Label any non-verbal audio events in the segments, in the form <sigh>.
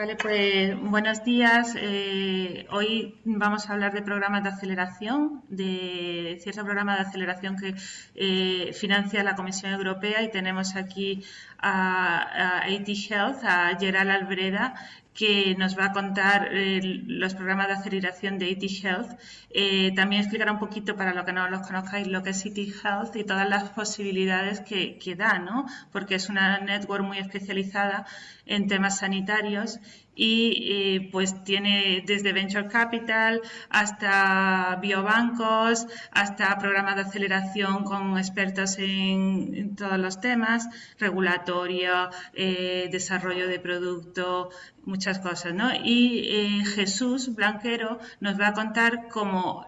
Vale, pues buenos días. Eh, hoy vamos a hablar de programas de aceleración, de cierto programa de aceleración que eh, financia la Comisión Europea y tenemos aquí a, a AT Health, a Gerald Albreda, que nos va a contar eh, los programas de aceleración de IT Health. Eh, también explicará un poquito, para los que no los conozcáis, lo que es IT Health y todas las posibilidades que, que da, ¿no? porque es una network muy especializada en temas sanitarios y eh, pues tiene desde Venture Capital hasta biobancos, hasta programas de aceleración con expertos en, todos los temas, regulatorio, eh, desarrollo de producto, muchas cosas, ¿no? Y eh, Jesús Blanquero nos va a contar como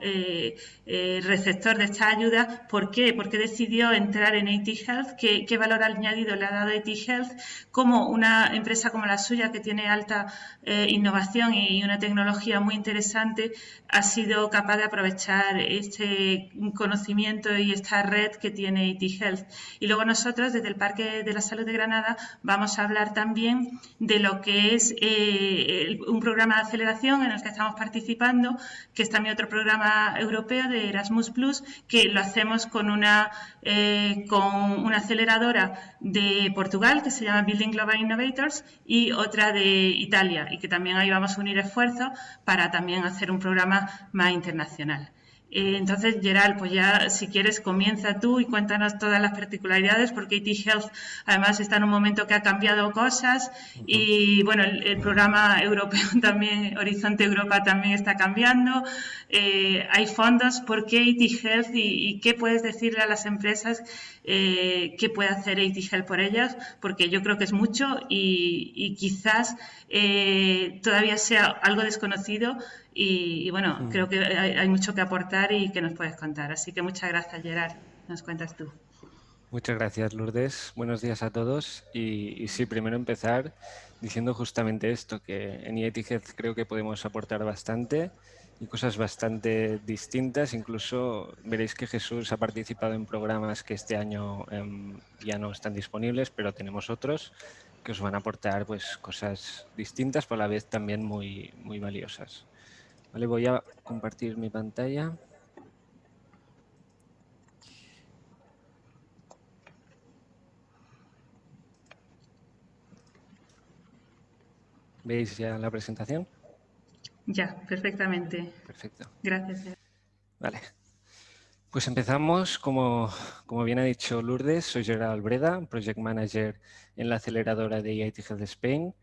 receptor de esta ayuda, ¿por qué? ¿Por qué decidió entrar en AT Health? ¿Qué, qué valor añadido le ha dado AT Health? Como una empresa como la suya que tiene alta eh, innovación y una tecnología muy interesante, ha sido capaz de aprovechar este conocimiento y esta red que tiene IT Health. Y luego nosotros, desde el Parque de la Salud de Granada, vamos a hablar también de lo que es eh, un programa de aceleración en el que estamos participando, que es también otro programa europeo de Erasmus Plus, que lo hacemos con una, eh, con una aceleradora de Portugal que se llama Building Global Innovators y otra de Italia y que también ahí vamos a unir esfuerzos para también hacer un programa más internacional. Eh, entonces, Gerald, pues ya si quieres comienza tú y cuéntanos todas las particularidades, porque IT Health además está en un momento que ha cambiado cosas y bueno, el, programa europeo <laughs> también, Horizonte Europa también está cambiando, eh, hay fondos, ¿por qué IT Health y, qué puedes decirle a las empresas eh, qué puede hacer IT Health por ellas? Porque yo creo que es mucho y, quizás todavía sea algo desconocido y, bueno, mm. creo que hay, mucho que aportar y que nos puedes contar. Así que muchas gracias, Gerard. Nos cuentas tú. Muchas gracias, Lourdes. Buenos días a todos. Y, sí, primero empezar diciendo justamente esto, que en IET creo que podemos aportar bastante y cosas bastante distintas. Incluso veréis que Jesús ha participado en programas que este año em, ya no están disponibles, pero tenemos otros que os van a aportar pues, cosas distintas, pero a la vez también muy, muy valiosas. Vale, voy a compartir mi pantalla. ¿Veis ya la presentación? Ya, perfectamente. Perfecto. Gracias. Vale. Pues empezamos, como, como bien ha dicho Lourdes, soy Gerard Albreda, Project Manager en la aceleradora de IIT Health Spain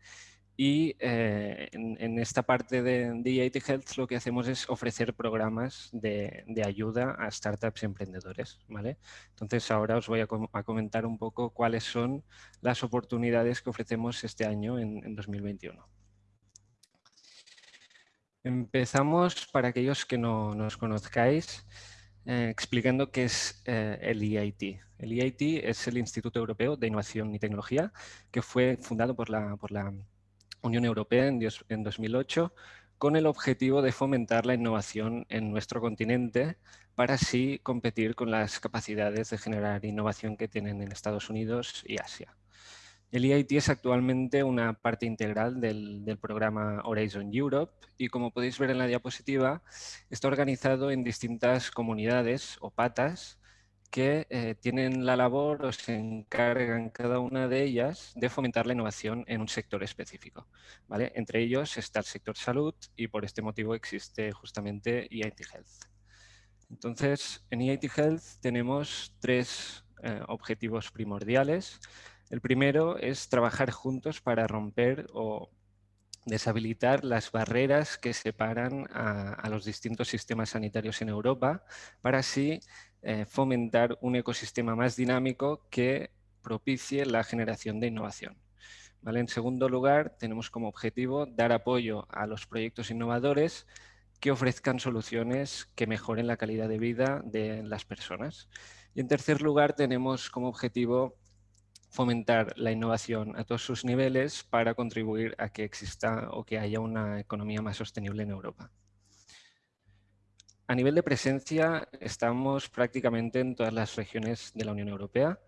y eh, en, esta parte de, de Health lo que hacemos es ofrecer programas de, ayuda a startups y emprendedores. ¿vale? Entonces ahora os voy a, comentar un poco cuáles son las oportunidades que ofrecemos este año en, 2021. Empezamos, para aquellos que no nos conozcáis, eh, explicando qué es eh, el EIT. El EIT es el Instituto Europeo de Innovación y Tecnología, que fue fundado por la, por la Unión Europea en, 2008 con el objetivo de fomentar la innovación en nuestro continente para así competir con las capacidades de generar innovación que tienen en Estados Unidos y Asia. El EIT es actualmente una parte integral del, del, programa Horizon Europe y como podéis ver en la diapositiva está organizado en distintas comunidades o patas que eh, tienen la labor o se encargan cada una de ellas de fomentar la innovación en un sector específico. ¿vale? Entre ellos está el sector salud y por este motivo existe justamente EIT Health. Entonces, en EIT Health tenemos tres eh, objetivos primordiales. El primero es trabajar juntos para romper o deshabilitar las barreras que separan a, a los distintos sistemas sanitarios en Europa para así eh, fomentar un ecosistema más dinámico que propicie la generación de innovación. En segundo lugar, tenemos como objetivo dar apoyo a los proyectos innovadores que ofrezcan soluciones que mejoren la calidad de vida de las personas. Y en tercer lugar, tenemos como objetivo fomentar la innovación a todos sus niveles para contribuir a que exista o que haya una economía más sostenible en Europa. A nivel de presencia, estamos prácticamente en todas las regiones de la Unión Europea.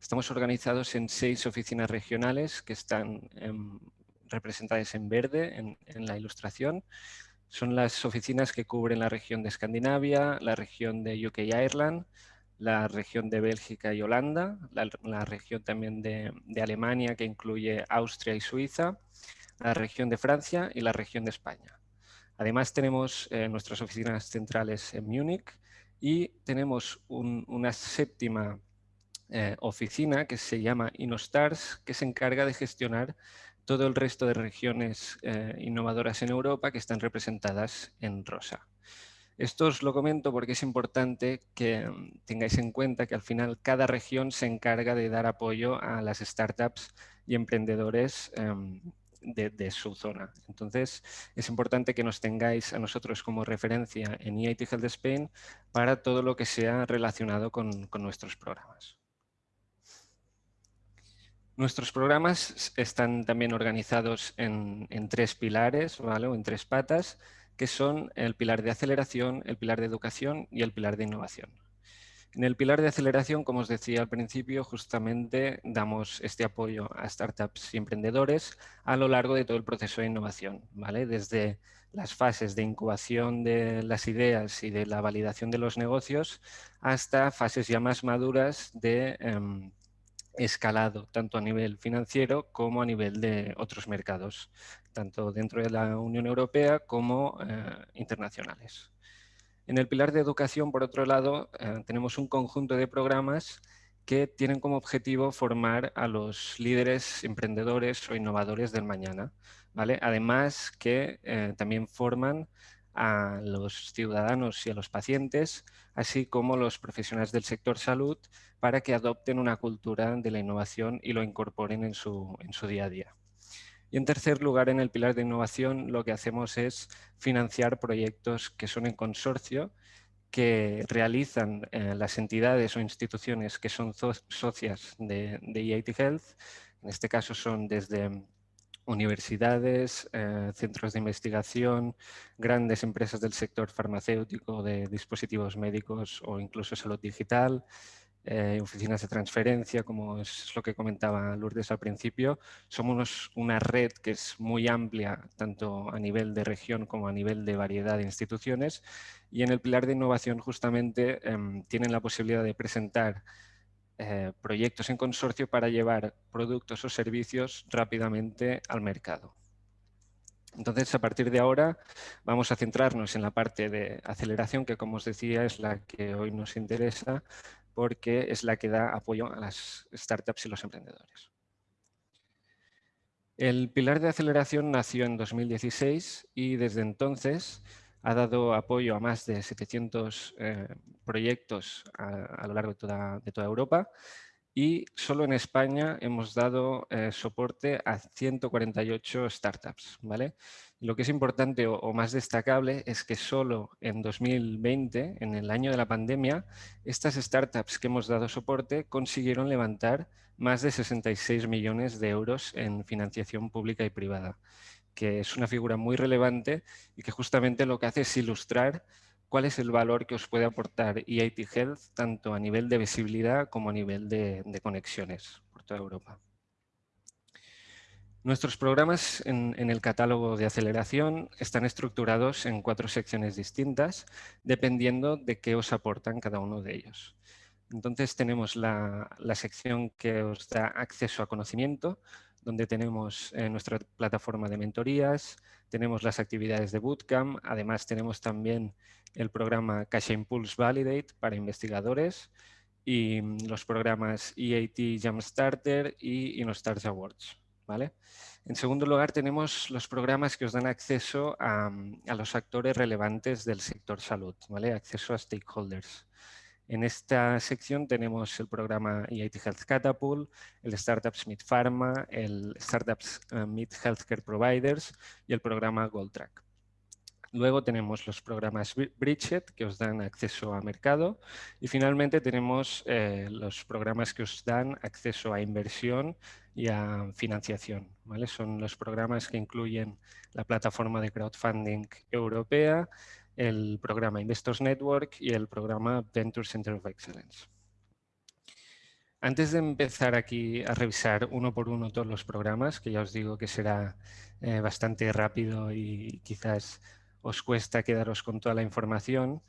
Estamos organizados en seis oficinas regionales que están representadas en verde en, la ilustración. Son las oficinas que cubren la región de Escandinavia, la región de UK y Ireland, la región de Bélgica y Holanda, la, región también de, Alemania que incluye Austria y Suiza, la región de Francia y la región de España. Además tenemos eh, nuestras oficinas centrales en Múnich y tenemos una séptima eh, oficina que se llama InnoStars, que se encarga de gestionar todo el resto de regiones eh, innovadoras en Europa que están representadas en rosa. Esto os lo comento porque es importante que mm, tengáis en cuenta que al final cada región se encarga de dar apoyo a las startups y emprendedores em, de, su zona. Entonces, es importante que nos tengáis a nosotros como referencia en EIT Health Spain para todo lo que sea relacionado con nuestros programas. Nuestros programas están también organizados en, tres pilares ¿vale? o en tres patas, que son el pilar de aceleración, el pilar de educación y el pilar de innovación. En el pilar de aceleración, como os decía al principio, justamente damos este apoyo a startups y emprendedores a lo largo de todo el proceso de innovación, ¿vale? desde las fases de incubación de las ideas y de la validación de los negocios hasta fases ya más maduras de em, escalado tanto a nivel financiero como a nivel de otros mercados, tanto dentro de la Unión Europea como eh, internacionales. En el pilar de educación, por otro lado, eh, tenemos un conjunto de programas que tienen como objetivo formar a los líderes, emprendedores o innovadores del mañana. Además que eh, también forman a los ciudadanos y a los pacientes, así como los profesionales del sector salud, para que adopten una cultura de la innovación y lo incorporen en su día a día. Y en tercer lugar, en el pilar de innovación, lo que hacemos es financiar proyectos que son en consorcio, que realizan eh, las entidades o instituciones que son socias de, de EIT Health. En este caso son desde universidades, eh, centros de investigación, grandes empresas del sector farmacéutico, de dispositivos médicos o incluso salud digital, eh, oficinas de transferencia, como es lo que comentaba Lourdes al principio. Somos una red que es muy amplia, tanto a nivel de región como a nivel de variedad de instituciones. Y en el pilar de innovación justamente em, tienen la posibilidad de presentar eh, proyectos en consorcio para llevar productos o servicios rápidamente al mercado. Entonces, a partir de ahora, vamos a centrarnos en la parte de aceleración, que como os decía, es la que hoy nos interesa, porque es la que da apoyo a las startups y los emprendedores. El pilar de aceleración nació en 2016 y desde entonces ha dado apoyo a más de 700 eh, proyectos a, lo largo de toda, Europa y solo en España hemos dado eh, soporte a 148 startups. ¿vale? Lo que es importante o, más destacable es que solo en 2020, en el año de la pandemia, estas startups que hemos dado soporte consiguieron levantar más de 66 millones de euros en financiación pública y privada que es una figura muy relevante y que justamente lo que hace es ilustrar cuál es el valor que os puede aportar EIT Health, tanto a nivel de visibilidad como a nivel de, conexiones por toda Europa. Nuestros programas en, el catálogo de aceleración están estructurados en cuatro secciones distintas, dependiendo de qué os aportan cada uno de ellos. Entonces tenemos la, sección que os da acceso a conocimiento, donde tenemos eh, nuestra plataforma de mentorías, tenemos las actividades de Bootcamp, además tenemos también el programa Cash Impulse Validate para investigadores y mm, los programas EAT Jumpstarter y InnoStars Awards. En segundo lugar, tenemos los programas que os dan acceso a, a los actores relevantes del sector salud, ¿vale? acceso a stakeholders. En esta sección tenemos el programa EIT Health Catapult, el Startups Meet Pharma, el Startups eh, Meet Healthcare Providers y el programa GoldTrack. Luego tenemos los programas Bridget, que os dan acceso a mercado. Y finalmente tenemos eh, los programas que os dan acceso a inversión y a financiación. ¿vale? Son los programas que incluyen la plataforma de crowdfunding europea, el programa Investors Network y el programa Venture Center of Excellence. Antes de empezar aquí a revisar uno por uno todos los programas, que ya os digo que será eh, bastante rápido y quizás os cuesta quedaros con toda la información,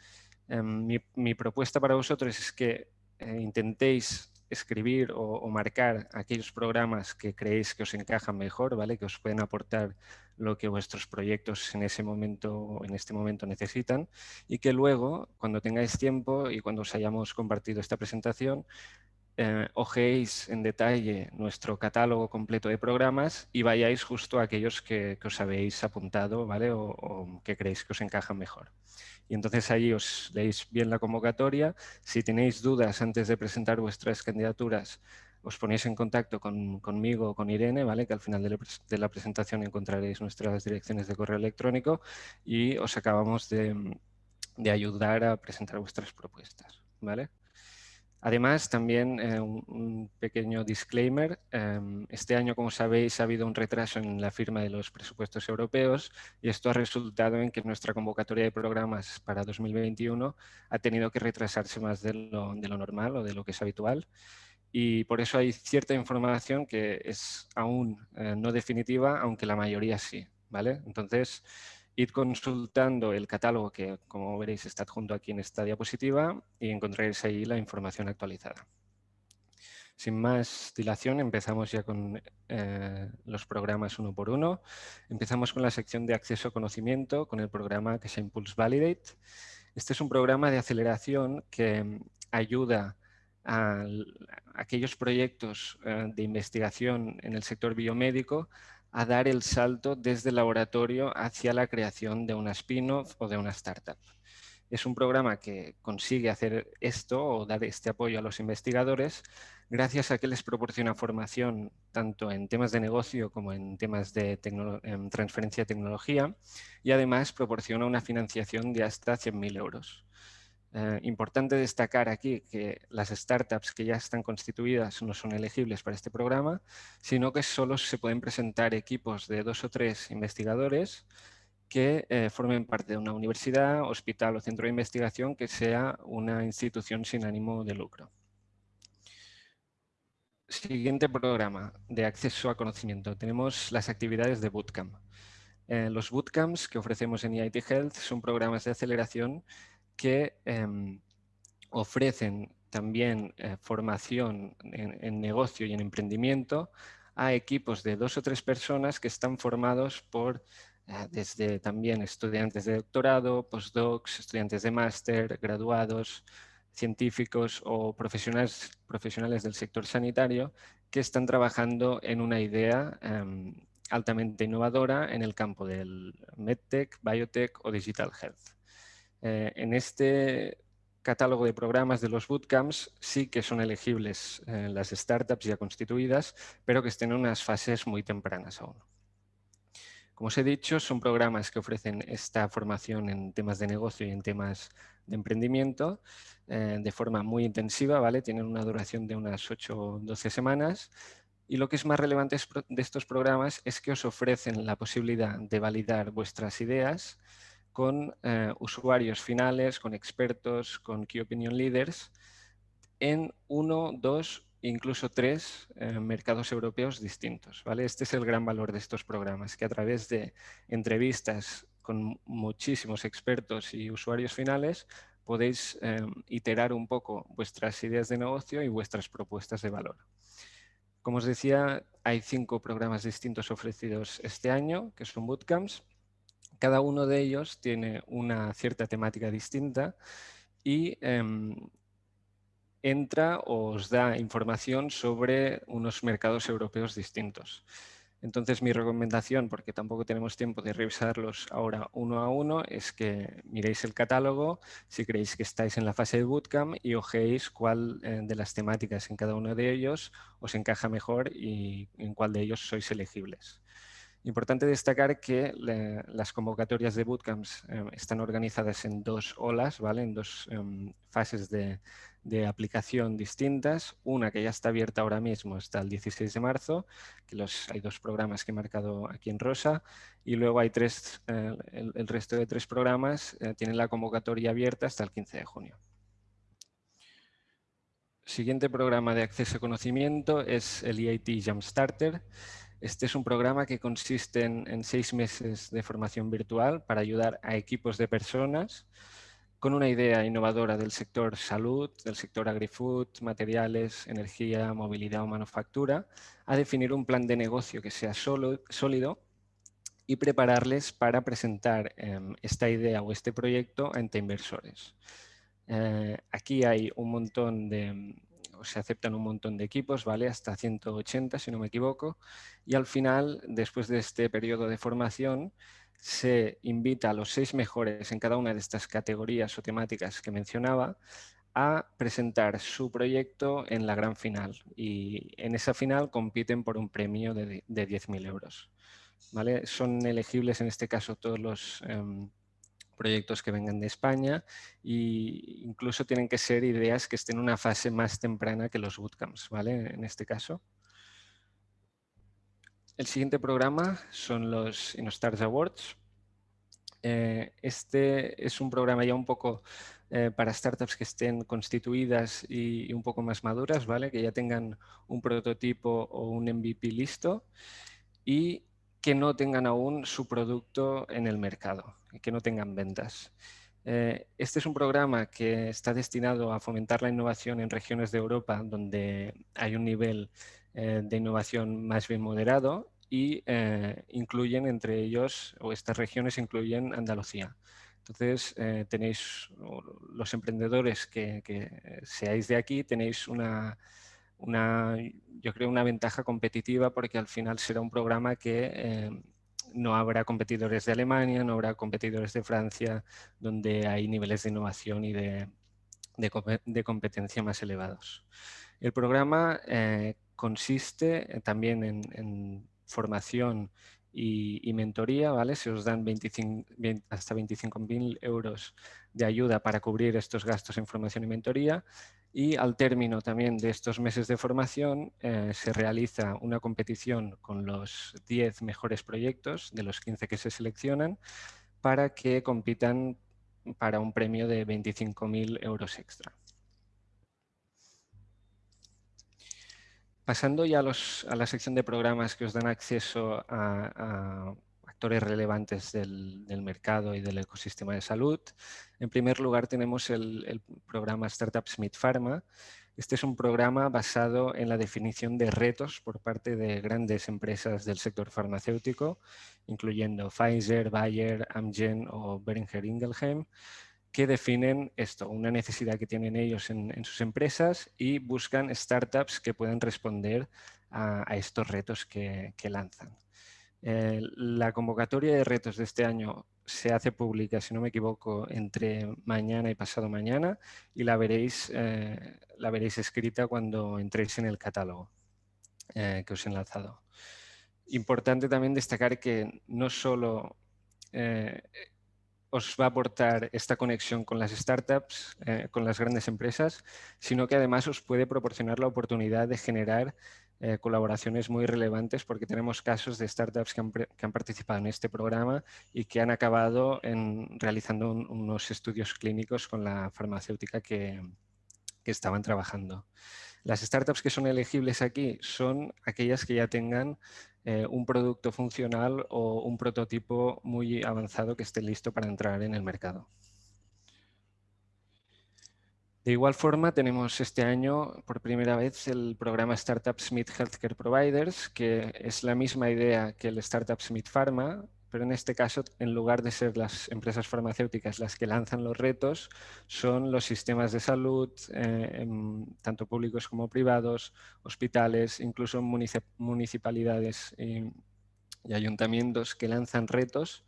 em, mi, propuesta para vosotros es que eh, intentéis escribir o, marcar aquellos programas que creéis que os encajan mejor, ¿vale? que os pueden aportar lo que vuestros proyectos en ese momento en este momento necesitan y que luego, cuando tengáis tiempo y cuando os hayamos compartido esta presentación, eh, en detalle nuestro catálogo completo de programas y vayáis justo a aquellos que, os habéis apuntado ¿vale? o que creéis que os encajan mejor y entonces ahí os leéis bien la convocatoria. Si tenéis dudas antes de presentar vuestras candidaturas, os ponéis en contacto conmigo o con Irene, ¿vale? que al final de la, presentación encontraréis nuestras direcciones de correo electrónico y os acabamos de, de ayudar a presentar vuestras propuestas. ¿vale? Además, también eh, un, pequeño disclaimer. Em, este año, como sabéis, ha habido un retraso en la firma de los presupuestos europeos y esto ha resultado en que nuestra convocatoria de programas para 2021 ha tenido que retrasarse más de lo, normal o de lo que es habitual. Y por eso hay cierta información que es aún eh, no definitiva, aunque la mayoría sí. ¿vale? Entonces, Id consultando el catálogo que, como veréis, está adjunto aquí en esta diapositiva y encontraréis ahí la información actualizada. Sin más dilación, empezamos ya con eh, los programas uno por uno. Empezamos con la sección de acceso a conocimiento, con el programa que se Impulse Validate. Este es un programa de aceleración que ayuda a, aquellos proyectos eh, de investigación en el sector biomédico a dar el salto desde el laboratorio hacia la creación de una spin-off o de una startup. Es un programa que consigue hacer esto o dar este apoyo a los investigadores gracias a que les proporciona formación tanto en temas de negocio como en temas de transferencia de tecnología y además proporciona una financiación de hasta 100.000 euros. Eh, importante destacar aquí que las startups que ya están constituidas no son elegibles para este programa, sino que solo se pueden presentar equipos de dos o tres investigadores que eh, formen parte de una universidad, hospital o centro de investigación que sea una institución sin ánimo de lucro. Siguiente programa de acceso a conocimiento. Tenemos las actividades de Bootcamp. Eh, los bootcamps que ofrecemos en EIT Health son programas de aceleración que em, ofrecen también eh, formación en, negocio y en emprendimiento a equipos de dos o tres personas que están formados por eh, desde también estudiantes de doctorado, postdocs, estudiantes de máster, graduados, científicos o profesionales, profesionales del sector sanitario que están trabajando en una idea em, altamente innovadora en el campo del medtech, biotech o digital health. Eh, en este catálogo de programas de los bootcamps sí que son elegibles eh, las startups ya constituidas, pero que estén en unas fases muy tempranas aún. Como os he dicho, son programas que ofrecen esta formación en temas de negocio y en temas de emprendimiento eh, de forma muy intensiva, ¿vale? Tienen una duración de unas 8 o 12 semanas y lo que es más relevante de estos programas es que os ofrecen la posibilidad de validar vuestras ideas con eh, usuarios finales, con expertos, con Key Opinion Leaders en uno, dos, incluso tres eh, mercados europeos distintos. ¿vale? Este es el gran valor de estos programas, que a través de entrevistas con muchísimos expertos y usuarios finales podéis eh, iterar un poco vuestras ideas de negocio y vuestras propuestas de valor. Como os decía, hay cinco programas distintos ofrecidos este año, que son bootcamps, cada uno de ellos tiene una cierta temática distinta y em, entra o os da información sobre unos mercados europeos distintos. Entonces mi recomendación, porque tampoco tenemos tiempo de revisarlos ahora uno a uno, es que miréis el catálogo si creéis que estáis en la fase de bootcamp y ojéis cuál eh, de las temáticas en cada uno de ellos os encaja mejor y en cuál de ellos sois elegibles. Importante destacar que las convocatorias de bootcamps eh, están organizadas en dos olas, ¿vale? en dos em, fases de, aplicación distintas. Una que ya está abierta ahora mismo hasta el 16 de marzo, que los, hay dos programas que he marcado aquí en rosa, y luego hay tres, eh, el, resto de tres programas eh, tienen la convocatoria abierta hasta el 15 de junio. Siguiente programa de acceso a conocimiento es el EIT Jumpstarter. Este es un programa que consiste en, seis meses de formación virtual para ayudar a equipos de personas con una idea innovadora del sector salud, del sector agri-food, materiales, energía, movilidad o manufactura, a definir un plan de negocio que sea sólido y prepararles para presentar em, esta idea o este proyecto ante inversores. Eh, aquí hay un montón de, se aceptan un montón de equipos, ¿vale? Hasta 180, si no me equivoco. Y al final, después de este periodo de formación, se invita a los seis mejores en cada una de estas categorías o temáticas que mencionaba a presentar su proyecto en la gran final. Y en esa final compiten por un premio de, 10.000 euros. ¿vale? Son elegibles en este caso todos los... Em, proyectos que vengan de España e incluso tienen que ser ideas que estén en una fase más temprana que los bootcamps, ¿vale? En este caso. El siguiente programa son los InnoStars Awards. Eh, este es un programa ya un poco eh, para startups que estén constituidas y, un poco más maduras, ¿vale? que ya tengan un prototipo o un MVP listo y que no tengan aún su producto en el mercado, que no tengan ventas. Eh, este es un programa que está destinado a fomentar la innovación en regiones de Europa donde hay un nivel eh, de innovación más bien moderado y eh, incluyen entre ellos, o estas regiones incluyen Andalucía. Entonces, tenéis los emprendedores que seáis de aquí, tenéis una, una, yo creo, una ventaja competitiva porque al final será un programa que eh, no habrá competidores de Alemania, no habrá competidores de Francia, donde hay niveles de innovación y de, de, competencia más elevados. El programa eh, consiste eh, también en, formación y, mentoría, ¿vale? Se os dan 25, hasta 25.000 euros de ayuda para cubrir estos gastos en formación y mentoría y al término también de estos meses de formación eh, se realiza una competición con los 10 mejores proyectos de los 15 que se seleccionan para que compitan para un premio de 25.000 euros extra. Pasando ya a, la sección de programas que os dan acceso a actores relevantes del, mercado y del ecosistema de salud. En primer lugar tenemos el, programa Startup Smith Pharma. Este es un programa basado en la definición de retos por parte de grandes empresas del sector farmacéutico, incluyendo Pfizer, Bayer, Amgen o Boehringer Ingelheim, que definen esto, una necesidad que tienen ellos en, sus empresas y buscan startups que puedan responder a, estos retos que lanzan. Eh, la convocatoria de retos de este año se hace pública, si no me equivoco, entre mañana y pasado mañana y la veréis, eh, la veréis escrita cuando entréis en el catálogo eh, que os he enlazado. Importante también destacar que no solo os va a aportar esta conexión con las startups, con las grandes empresas, sino que además os puede proporcionar la oportunidad de generar eh, colaboraciones muy relevantes porque tenemos casos de startups que han, participado en este programa y que han acabado en, realizando unos estudios clínicos con la farmacéutica que, estaban trabajando. Las startups que son elegibles aquí son aquellas que ya tengan eh, un producto funcional o un prototipo muy avanzado que esté listo para entrar en el mercado. De igual forma, tenemos este año por primera vez el programa Startup Smith Healthcare Providers, que es la misma idea que el Startup Smith Pharma, pero en este caso, en lugar de ser las empresas farmacéuticas las que lanzan los retos, son los sistemas de salud, eh, tanto públicos como privados, hospitales, incluso municipalidades y ayuntamientos que lanzan retos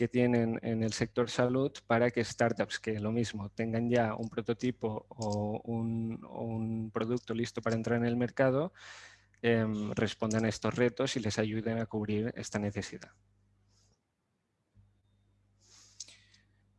que tienen en el sector salud para que startups que lo mismo tengan ya un prototipo o un, producto listo para entrar en el mercado em, respondan a estos retos y les ayuden a cubrir esta necesidad.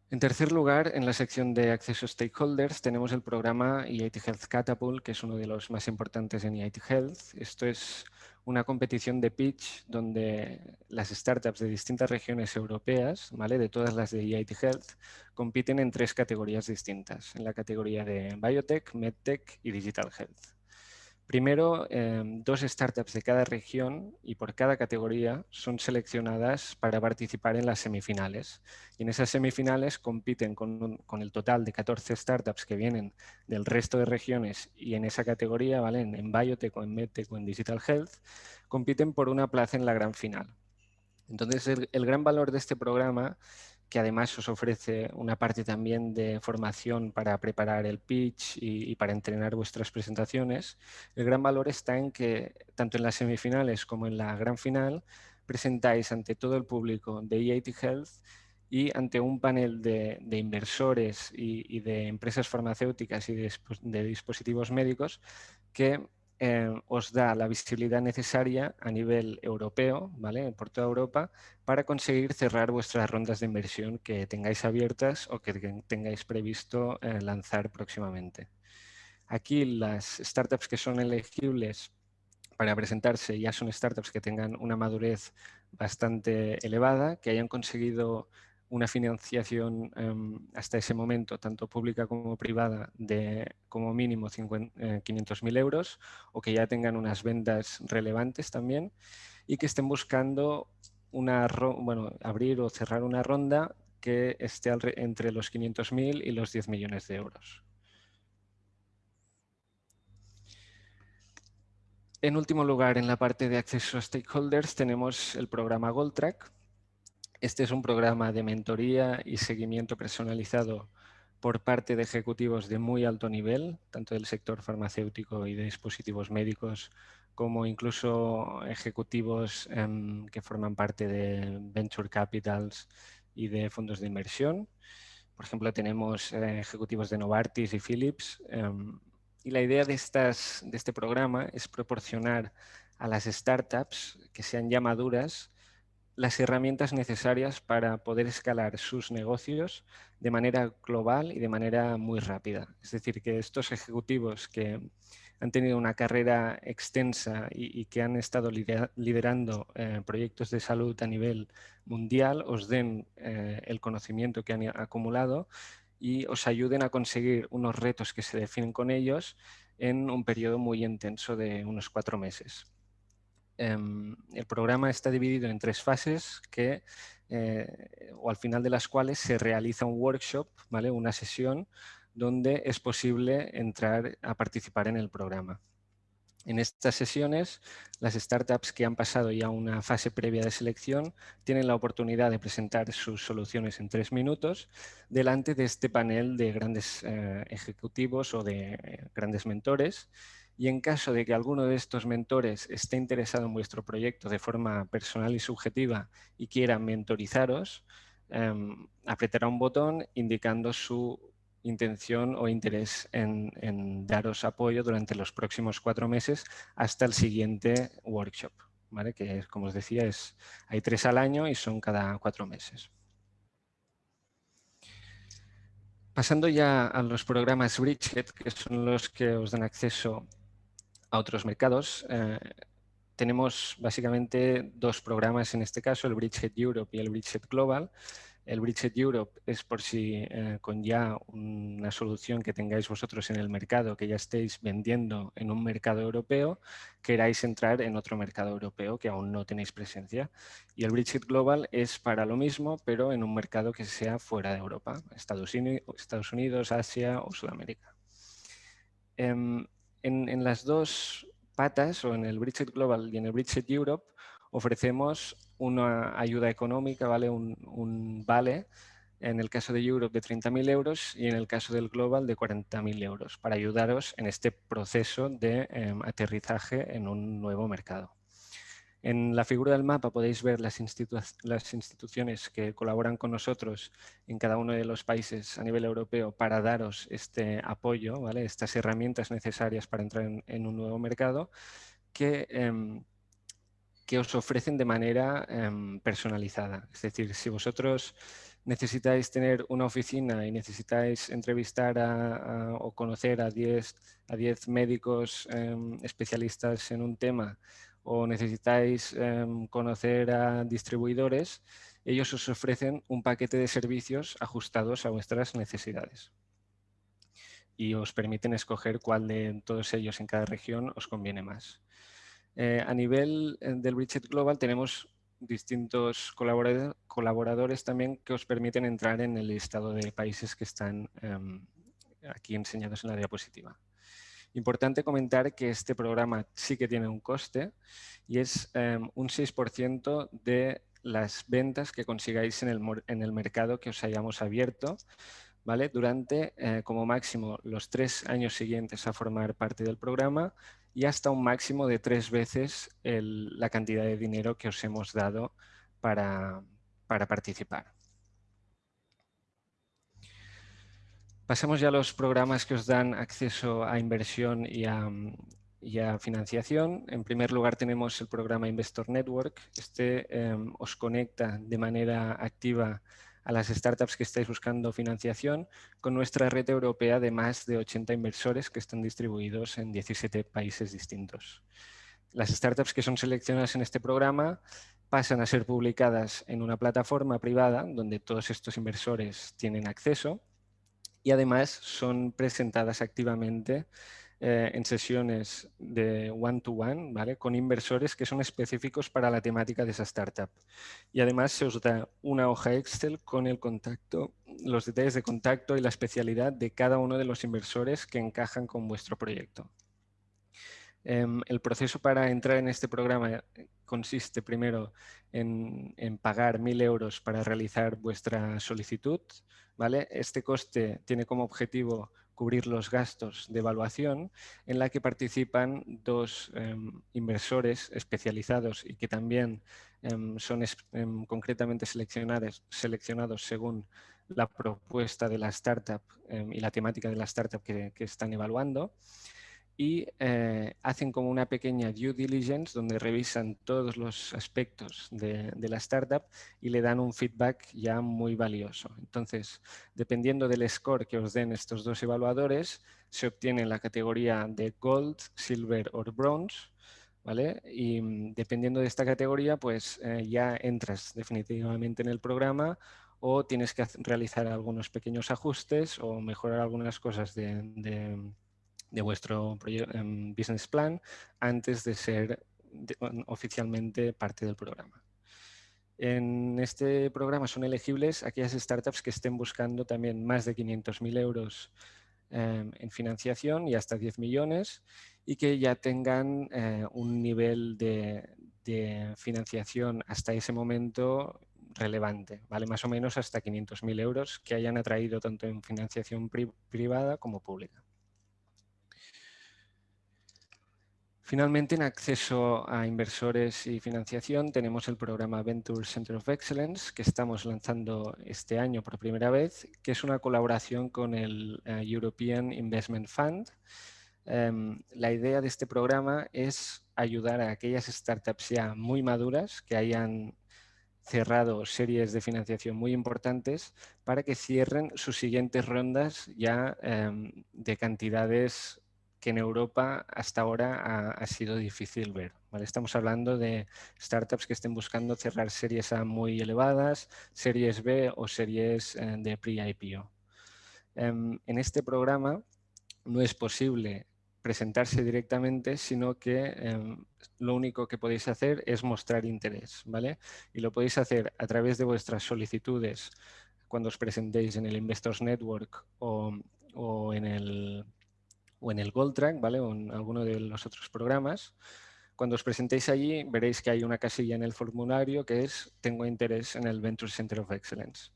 En tercer lugar, en la sección de acceso stakeholders tenemos el programa EIT Health Catapult, que es uno de los más importantes en EIT Health. Esto es una competición de pitch donde las startups de distintas regiones europeas, ¿vale? de todas las de EIT Health, compiten en tres categorías distintas, en la categoría de Biotech, MedTech y Digital Health. Primero, em, dos startups de cada región y por cada categoría son seleccionadas para participar en las semifinales. Y en esas semifinales compiten con, el total de 14 startups que vienen del resto de regiones y en esa categoría, ¿vale? en, Biotech o en MedTech o en Digital Health, compiten por una plaza en la gran final. Entonces, el gran valor de este programa que además os ofrece una parte también de formación para preparar el pitch y, para entrenar vuestras presentaciones. El gran valor está en que tanto en las semifinales como en la gran final presentáis ante todo el público de EIT Health y ante un panel de, inversores y, de empresas farmacéuticas y de dispositivos médicos que eh, os da la visibilidad necesaria a nivel europeo, ¿vale? por toda Europa, para conseguir cerrar vuestras rondas de inversión que tengáis abiertas o que tengáis previsto eh, lanzar próximamente. Aquí las startups que son elegibles para presentarse ya son startups que tengan una madurez bastante elevada, que hayan conseguido una financiación em, hasta ese momento, tanto pública como privada, de como mínimo 500.000 eh, euros o que ya tengan unas ventas relevantes también y que estén buscando una, bueno, abrir o cerrar una ronda que esté entre los 500.000 y los 10 millones de euros. En último lugar, en la parte de acceso a stakeholders tenemos el programa GoldTrack, este es un programa de mentoría y seguimiento personalizado por parte de ejecutivos de muy alto nivel, tanto del sector farmacéutico y de dispositivos médicos, como incluso ejecutivos em, que forman parte de venture capitals y de fondos de inversión. Por ejemplo, tenemos eh, ejecutivos de Novartis y Philips. Em, y la idea de, estas, de este programa es proporcionar a las startups que sean ya maduras las herramientas necesarias para poder escalar sus negocios de manera global y de manera muy rápida. Es decir, que estos ejecutivos que han tenido una carrera extensa y, que han estado liderando eh, proyectos de salud a nivel mundial os den eh, el conocimiento que han acumulado y os ayuden a conseguir unos retos que se definen con ellos en un periodo muy intenso de unos cuatro meses. Em, el programa está dividido en tres fases que, eh, o al final de las cuales se realiza un workshop, ¿vale? una sesión donde es posible entrar a participar en el programa. En estas sesiones, las startups que han pasado ya una fase previa de selección tienen la oportunidad de presentar sus soluciones en tres minutos delante de este panel de grandes eh, ejecutivos o de eh, grandes mentores y en caso de que alguno de estos mentores esté interesado en vuestro proyecto de forma personal y subjetiva y quiera mentorizaros, em, apretará un botón indicando su intención o interés en, daros apoyo durante los próximos cuatro meses hasta el siguiente workshop, ¿vale? que como os decía es, hay tres al año y son cada cuatro meses. Pasando ya a los programas Bridgehead, que son los que os dan acceso a otros mercados, eh, tenemos básicamente dos programas en este caso, el Bridgehead Europe y el Bridgehead Global. El Bridgehead Europe es por si eh, con ya una solución que tengáis vosotros en el mercado, que ya estéis vendiendo en un mercado europeo, queráis entrar en otro mercado europeo que aún no tenéis presencia. Y el Bridgehead Global es para lo mismo, pero en un mercado que sea fuera de Europa, Estados Unidos, Asia o Sudamérica. Em, en, las dos patas, o en el Bridget Global y en el Bridget Europe, ofrecemos una ayuda económica, ¿vale? Un, vale, en el caso de Europe de 30.000 euros y en el caso del Global de 40.000 euros, para ayudaros en este proceso de em, aterrizaje en un nuevo mercado. En la figura del mapa podéis ver las, instituciones que colaboran con nosotros en cada uno de los países a nivel europeo para daros este apoyo, estas herramientas necesarias para entrar en, un nuevo mercado que, em, que, os ofrecen de manera em, personalizada. Es decir, si vosotros necesitáis tener una oficina y necesitáis entrevistar o conocer a 10 a médicos em, especialistas en un tema o necesitáis em, conocer a distribuidores, ellos os ofrecen un paquete de servicios ajustados a vuestras necesidades y os permiten escoger cuál de todos ellos en cada región os conviene más. Eh, a nivel eh, del Bridget Global tenemos distintos colaboradores también que os permiten entrar en el listado de países que están em, aquí enseñados en la diapositiva. Importante comentar que este programa sí que tiene un coste y es em, un 6% de las ventas que consigáis en el, en el, mercado que os hayamos abierto ¿vale? durante eh, como máximo los tres años siguientes a formar parte del programa y hasta un máximo de tres veces la cantidad de dinero que os hemos dado para participar. Pasamos ya a los programas que os dan acceso a inversión y a, financiación. En primer lugar tenemos el programa Investor Network. Este em, os conecta de manera activa a las startups que estáis buscando financiación con nuestra red europea de más de 80 inversores que están distribuidos en 17 países distintos. Las startups que son seleccionadas en este programa pasan a ser publicadas en una plataforma privada donde todos estos inversores tienen acceso y además son presentadas activamente eh, en sesiones de one-to-one, ¿vale? Con inversores que son específicos para la temática de esa startup. Y además se os da una hoja Excel con el contacto, los detalles de contacto y la especialidad de cada uno de los inversores que encajan con vuestro proyecto. Em, el proceso para entrar en este programa consiste primero en, pagar 1.000 euros para realizar vuestra solicitud. ¿vale? Este coste tiene como objetivo cubrir los gastos de evaluación en la que participan dos em, inversores especializados y que también em, son concretamente seleccionados según la propuesta de la startup y la temática de la startup que están evaluando y eh, hacen como una pequeña due diligence donde revisan todos los aspectos de, la startup y le dan un feedback ya muy valioso. Entonces, dependiendo del score que os den estos dos evaluadores, se obtiene la categoría de Gold, Silver o Bronze, ¿vale? Y mm, dependiendo de esta categoría, pues eh, ya entras definitivamente en el programa o tienes que realizar algunos pequeños ajustes o mejorar algunas cosas de de vuestro em, business plan antes de ser oficialmente parte del programa. En este programa son elegibles aquellas startups que estén buscando también más de 500.000 euros em, en financiación y hasta 10 millones y que ya tengan eh, un nivel de, financiación hasta ese momento relevante, ¿vale? más o menos hasta 500.000 euros que hayan atraído tanto en financiación privada como pública. Finalmente, en acceso a inversores y financiación, tenemos el programa Venture Center of Excellence, que estamos lanzando este año por primera vez, que es una colaboración con el eh, European Investment Fund. Em, la idea de este programa es ayudar a aquellas startups ya muy maduras que hayan cerrado series de financiación muy importantes para que cierren sus siguientes rondas ya em, de cantidades que en Europa hasta ahora ha, sido difícil ver. ¿vale? Estamos hablando de startups que estén buscando cerrar series A muy elevadas, series B o series eh, de pre-IPO. Em, en este programa no es posible presentarse directamente, sino que em, lo único que podéis hacer es mostrar interés. ¿vale? Y lo podéis hacer a través de vuestras solicitudes cuando os presentéis en el Investors Network o en el o en el Gold Track, ¿vale? o en alguno de los otros programas. Cuando os presentéis allí, veréis que hay una casilla en el formulario que es Tengo interés en el Venture Center of Excellence.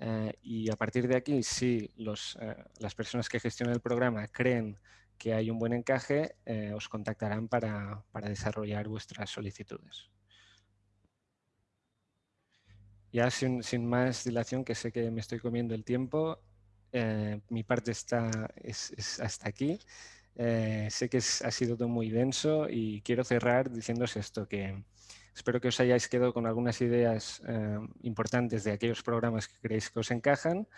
Eh, y a partir de aquí, si los, eh, las personas que gestionan el programa creen que hay un buen encaje, eh, os contactarán para, desarrollar vuestras solicitudes. Ya sin, más dilación, que sé que me estoy comiendo el tiempo, eh, mi parte está, es, hasta aquí. Eh, sé que ha sido todo muy denso y quiero cerrar diciéndose esto, que espero que os hayáis quedado con algunas ideas eh, importantes de aquellos programas que creéis que os encajan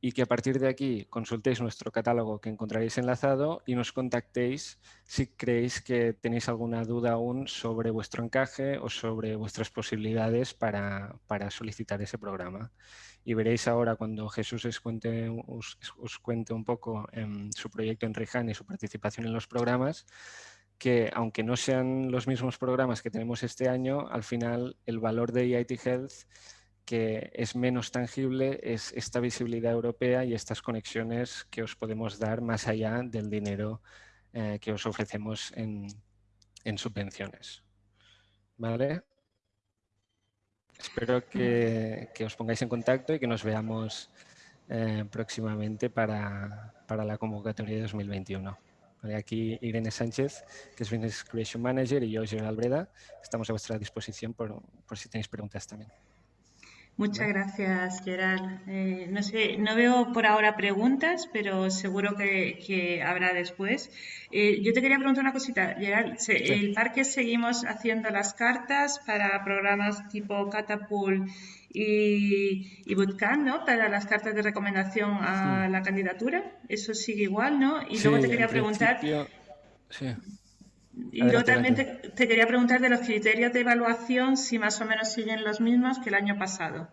y que a partir de aquí consultéis nuestro catálogo que encontraréis enlazado y nos contactéis si creéis que tenéis alguna duda aún sobre vuestro encaje o sobre vuestras posibilidades para, solicitar ese programa. Y veréis ahora cuando Jesús os cuente, os, cuente un poco en su proyecto en Rihan y su participación en los programas, que aunque no sean los mismos programas que tenemos este año, al final el valor de EIT Health que es menos tangible es esta visibilidad europea y estas conexiones que os podemos dar más allá del dinero eh, que os ofrecemos en, subvenciones. ¿Vale? Espero que, os pongáis en contacto y que nos veamos eh, próximamente para, la convocatoria de 2021. aquí Irene Sánchez, que es Business Creation Manager, y yo, Gerald Breda, estamos a vuestra disposición por si tenéis preguntas también. Muchas gracias, Gerard. Eh, no sé, no veo por ahora preguntas, pero seguro que, habrá después. Eh, yo te quería preguntar una cosita, Gerard. ¿El parque seguimos haciendo las cartas para programas tipo Catapult y, y Bootcamp, ¿no? Para las cartas de recomendación a la candidatura. Eso sigue igual, ¿no? Y luego te quería preguntar. Sí. Y yo también te, quería preguntar de los criterios de evaluación, si más o menos siguen los mismos que el año pasado.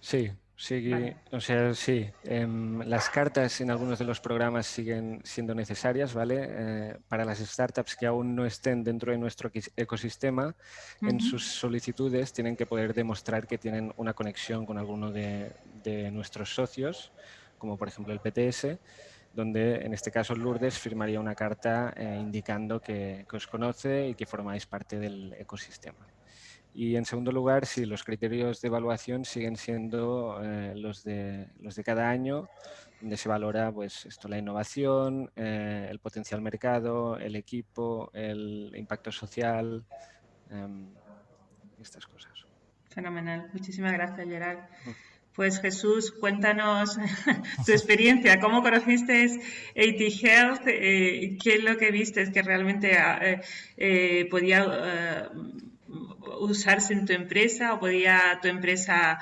Sí, sí, o sea, sí. Em, las cartas en algunos de los programas siguen siendo necesarias, ¿vale? Eh, para las startups que aún no estén dentro de nuestro ecosistema, en sus solicitudes tienen que poder demostrar que tienen una conexión con alguno de, de nuestros socios, como por ejemplo el PTS, donde en este caso Lourdes firmaría una carta eh, indicando que, os conoce y que formáis parte del ecosistema. Y en segundo lugar, si los criterios de evaluación siguen siendo eh, los, de, los de cada año, donde se valora pues, esto, la innovación, eh, el potencial mercado, el equipo, el impacto social, em, estas cosas. Fenomenal. Muchísimas gracias, Gerard. Mm. Pues Jesús, cuéntanos <laughs> tu experiencia, cómo conociste AT Health, eh, qué es lo que viste que realmente ah, eh, eh, podía usarse en tu empresa o podía tu empresa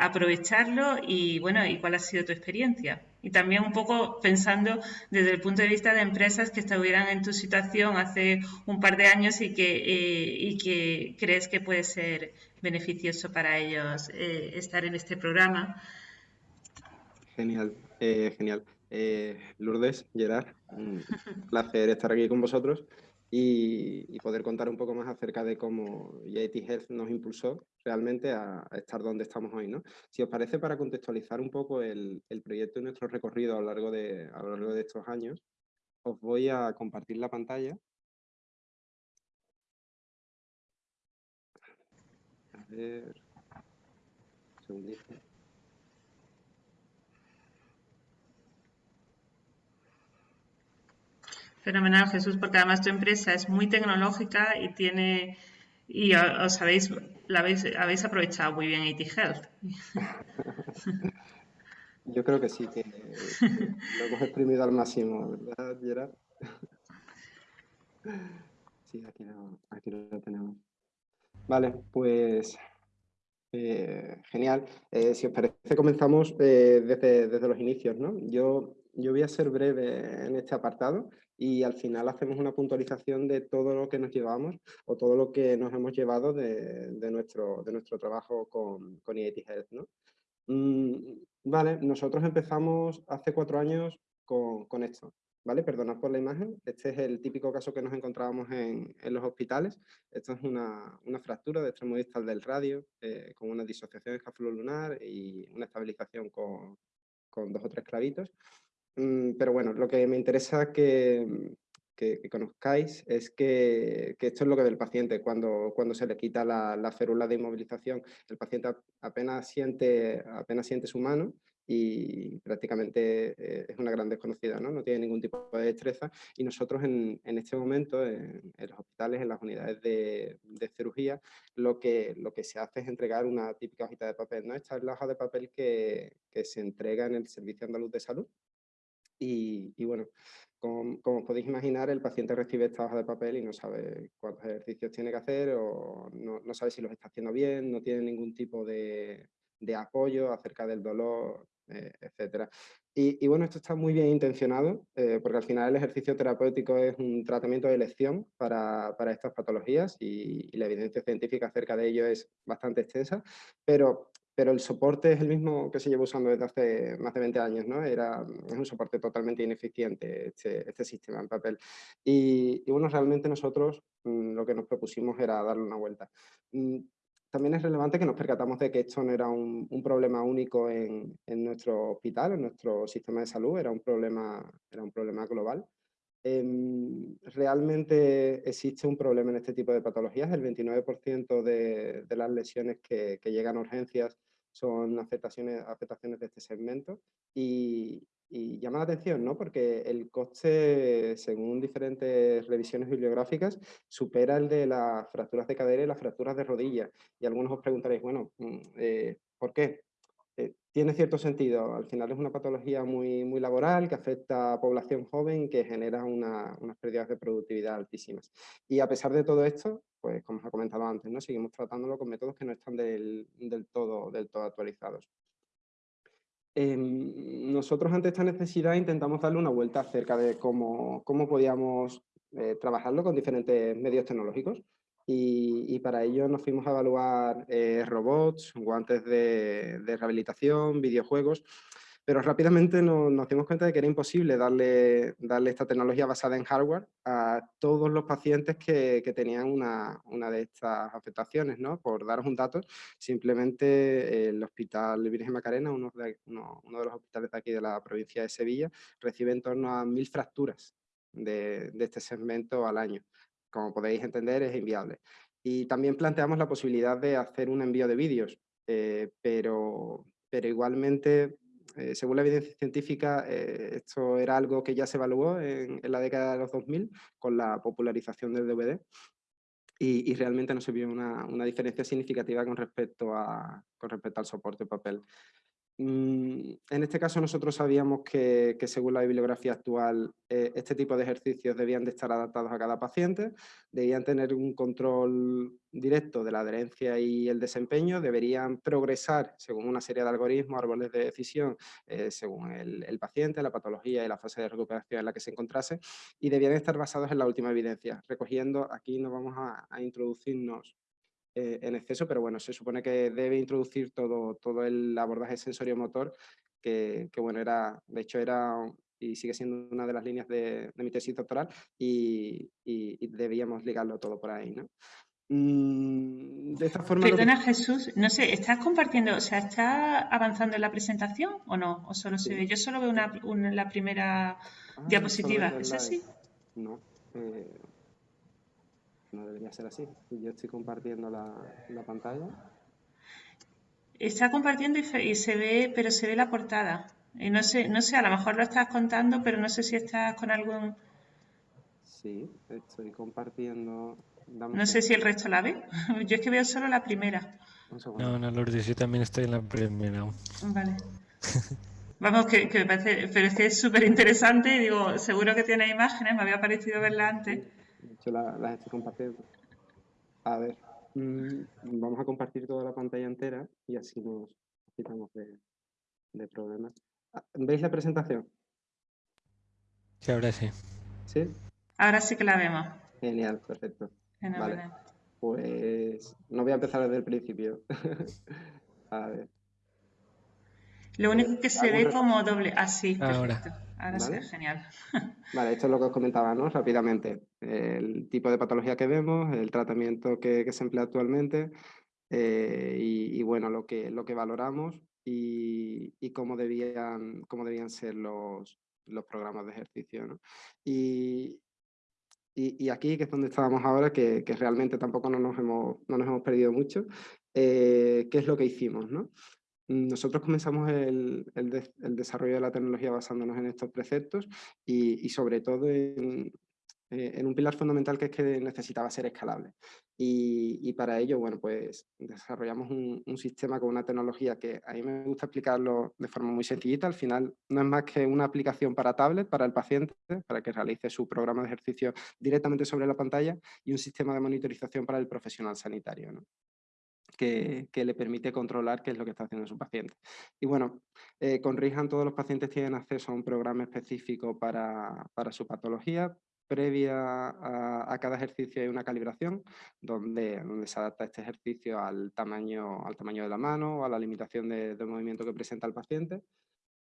aprovecharlo y bueno, y cuál ha sido tu experiencia. Y también un poco pensando desde el punto de vista de empresas que estuvieran en tu situación hace un par de años y que, y que crees que puede ser beneficioso para ellos eh, estar en este programa. Genial, eh, genial. Eh, Lourdes, Gerard, un placer estar aquí con vosotros y, poder contar un poco más acerca de cómo IIT Health nos impulsó realmente a, estar donde estamos hoy. ¿no? Si os parece, para contextualizar un poco el, proyecto y nuestro recorrido a lo, largo de, a lo largo de estos años, os voy a compartir la pantalla ver. Fenomenal, Jesús, porque además tu empresa es muy tecnológica y tiene y os habéis, la habéis, habéis aprovechado muy bien IT Health. Yo creo que sí, que lo hemos exprimido al máximo, ¿verdad, Gerard? Sí, aquí aquí lo tenemos. Vale, pues eh, genial. Eh, si os parece, comenzamos eh, desde, los inicios. ¿no? Yo, yo voy a ser breve en este apartado y al final hacemos una puntualización de todo lo que nos llevamos o todo lo que nos hemos llevado de, nuestro, de nuestro trabajo con, con EIT Health. ¿no? Mm, vale, nosotros empezamos hace cuatro años con, con esto. ¿vale? Perdonad por la imagen. Este es el típico caso que nos encontrábamos en, los hospitales. Esto es una, fractura de extremo distal del radio eh, con una disociación lunar y una estabilización con, dos o tres clavitos. Mm, pero bueno, lo que me interesa que, que, conozcáis es que, esto es lo que ve el paciente. Cuando, cuando se le quita la, la férula de inmovilización, el paciente apenas siente, apenas siente su mano y prácticamente eh, es una gran desconocida, ¿no? no tiene ningún tipo de destreza y nosotros en, en este momento en, los hospitales, en las unidades de, de, cirugía, lo que, lo que se hace es entregar una típica hojita de papel. ¿no? Esta es la hoja de papel que, que se entrega en el Servicio Andaluz de Salud y, bueno, como, como, podéis imaginar, el paciente recibe esta hoja de papel y no sabe cuántos ejercicios tiene que hacer o no, sabe si los está haciendo bien, no tiene ningún tipo de, apoyo acerca del dolor eh, etcétera. Y, bueno, esto está muy bien intencionado, eh, porque al final el ejercicio terapéutico es un tratamiento de elección para, estas patologías y, la evidencia científica acerca de ello es bastante extensa, pero, pero el soporte es el mismo que se lleva usando desde hace más de 20 años, ¿no? Era, es un soporte totalmente ineficiente este, este sistema en papel. Y, bueno, realmente nosotros mm, lo que nos propusimos era darle una vuelta. Mm, también es relevante que nos percatamos de que esto no era un, problema único en, nuestro hospital, en nuestro sistema de salud, era un problema, era un problema global. Em, realmente existe un problema en este tipo de patologías. El 29% de, las lesiones que, que, llegan a urgencias son afectaciones, afectaciones de este segmento y, y llama la atención, ¿no? Porque el coste, según diferentes revisiones bibliográficas, supera el de las fracturas de cadera y las fracturas de rodilla. Y algunos os preguntaréis, bueno, mm, eh, ¿por qué? Tiene cierto sentido. Al final es una patología muy, muy laboral que afecta a población joven que genera unas pérdidas de productividad altísimas. Y a pesar de todo esto, pues como os he comentado antes, ¿no? seguimos tratándolo con métodos que no están del, del todo, del todo actualizados. Em, nosotros ante esta necesidad intentamos darle una vuelta acerca de cómo, cómo podíamos eh, trabajarlo con diferentes medios tecnológicos y, para ello nos fuimos a evaluar eh, robots, guantes de, de rehabilitación, videojuegos pero rápidamente nos, dimos cuenta de que era imposible darle, darle esta tecnología basada en hardware a todos los pacientes que, tenían una, de estas afectaciones. ¿no? Por daros un dato, simplemente el Hospital Virgen Macarena, uno de, uno, de los hospitales de aquí de la provincia de Sevilla, recibe en torno a mil fracturas de, este segmento al año. Como podéis entender, es inviable. Y también planteamos la posibilidad de hacer un envío de vídeos, eh, pero, pero igualmente eh, según la evidencia científica, eh, esto era algo que ya se evaluó en, la década de los 2000 con la popularización del DVD y, realmente no se vio una, una, diferencia significativa con respecto, a, con respecto al soporte papel. Mm, en este caso nosotros sabíamos que, según la bibliografía actual eh, este tipo de ejercicios debían de estar adaptados a cada paciente, debían tener un control directo de la adherencia y el desempeño, deberían progresar según una serie de algoritmos, árboles de decisión, eh, según el, paciente, la patología y la fase de recuperación en la que se encontrase y debían estar basados en la última evidencia. Recogiendo, aquí nos vamos a introducirnos eh, en exceso, pero bueno, se supone que debe introducir todo, todo el abordaje sensorio-motor, que, que, bueno, era, de hecho era y sigue siendo una de las líneas de, de mi tesis doctoral y, y, debíamos ligarlo todo por ahí, ¿no? Mm, de esta forma... Perdona Jesús, no sé, ¿estás compartiendo, o sea, ¿está avanzando en la presentación o no? ¿O solo se ve? Yo solo veo una, la primera ah, diapositiva, ¿es así? No, eh, no debería ser así. Yo estoy compartiendo la, pantalla. Está compartiendo y, se ve, pero se ve la portada. Y no sé, no sé, a lo mejor lo estás contando, pero no sé si estás con algún... Sí, estoy compartiendo... no sé si el resto la ve. <laughs> Yo es que veo solo la primera. No, no, Lourdes, yo también estoy en la primera. Vale. <laughs> Vamos, que, me parece, pero es que es súper interesante. Digo, seguro que tiene imágenes, me había parecido verla antes. De hecho, las estoy compartiendo. A ver, mm, vamos a compartir toda la pantalla entera y así nos quitamos de, problemas. Ah, ¿Veis la presentación? Sí, ahora sí. ¿Sí? Ahora sí que la vemos. Genial, perfecto. Vale. Pues no voy a empezar desde el principio. <laughs> a ver. Lo único que se ve como doble. Así, ah, perfecto. Ahora sí, genial. <laughs> Vale, esto es lo que os comentaba, ¿no? Rápidamente. El tipo de patología que vemos, el tratamiento que, se emplea actualmente eh, y, bueno, lo que, lo que valoramos y, cómo, debían, cómo debían ser los, los programas de ejercicio, ¿no? Y, y, aquí, que es donde estábamos ahora, que, que realmente tampoco no nos hemos, no nos hemos perdido mucho, eh, ¿qué es lo que hicimos? ¿no? Nosotros comenzamos el, desarrollo de la tecnología basándonos en estos preceptos y, sobre todo eh, en, un pilar fundamental que es que necesitaba ser escalable. Y, para ello, bueno, pues desarrollamos un, sistema con una tecnología que a mí me gusta explicarlo de forma muy sencillita. Al final no es más que una aplicación para tablet, para el paciente, para que realice su programa de ejercicio directamente sobre la pantalla y un sistema de monitorización para el profesional sanitario. Que, le permite controlar qué es lo que está haciendo su paciente. Y bueno, eh, con Rihan todos los pacientes tienen acceso a un programa específico para, su patología, previa a, cada ejercicio hay una calibración donde, se adapta este ejercicio al tamaño, al tamaño de la mano o a la limitación de, movimiento que presenta el paciente.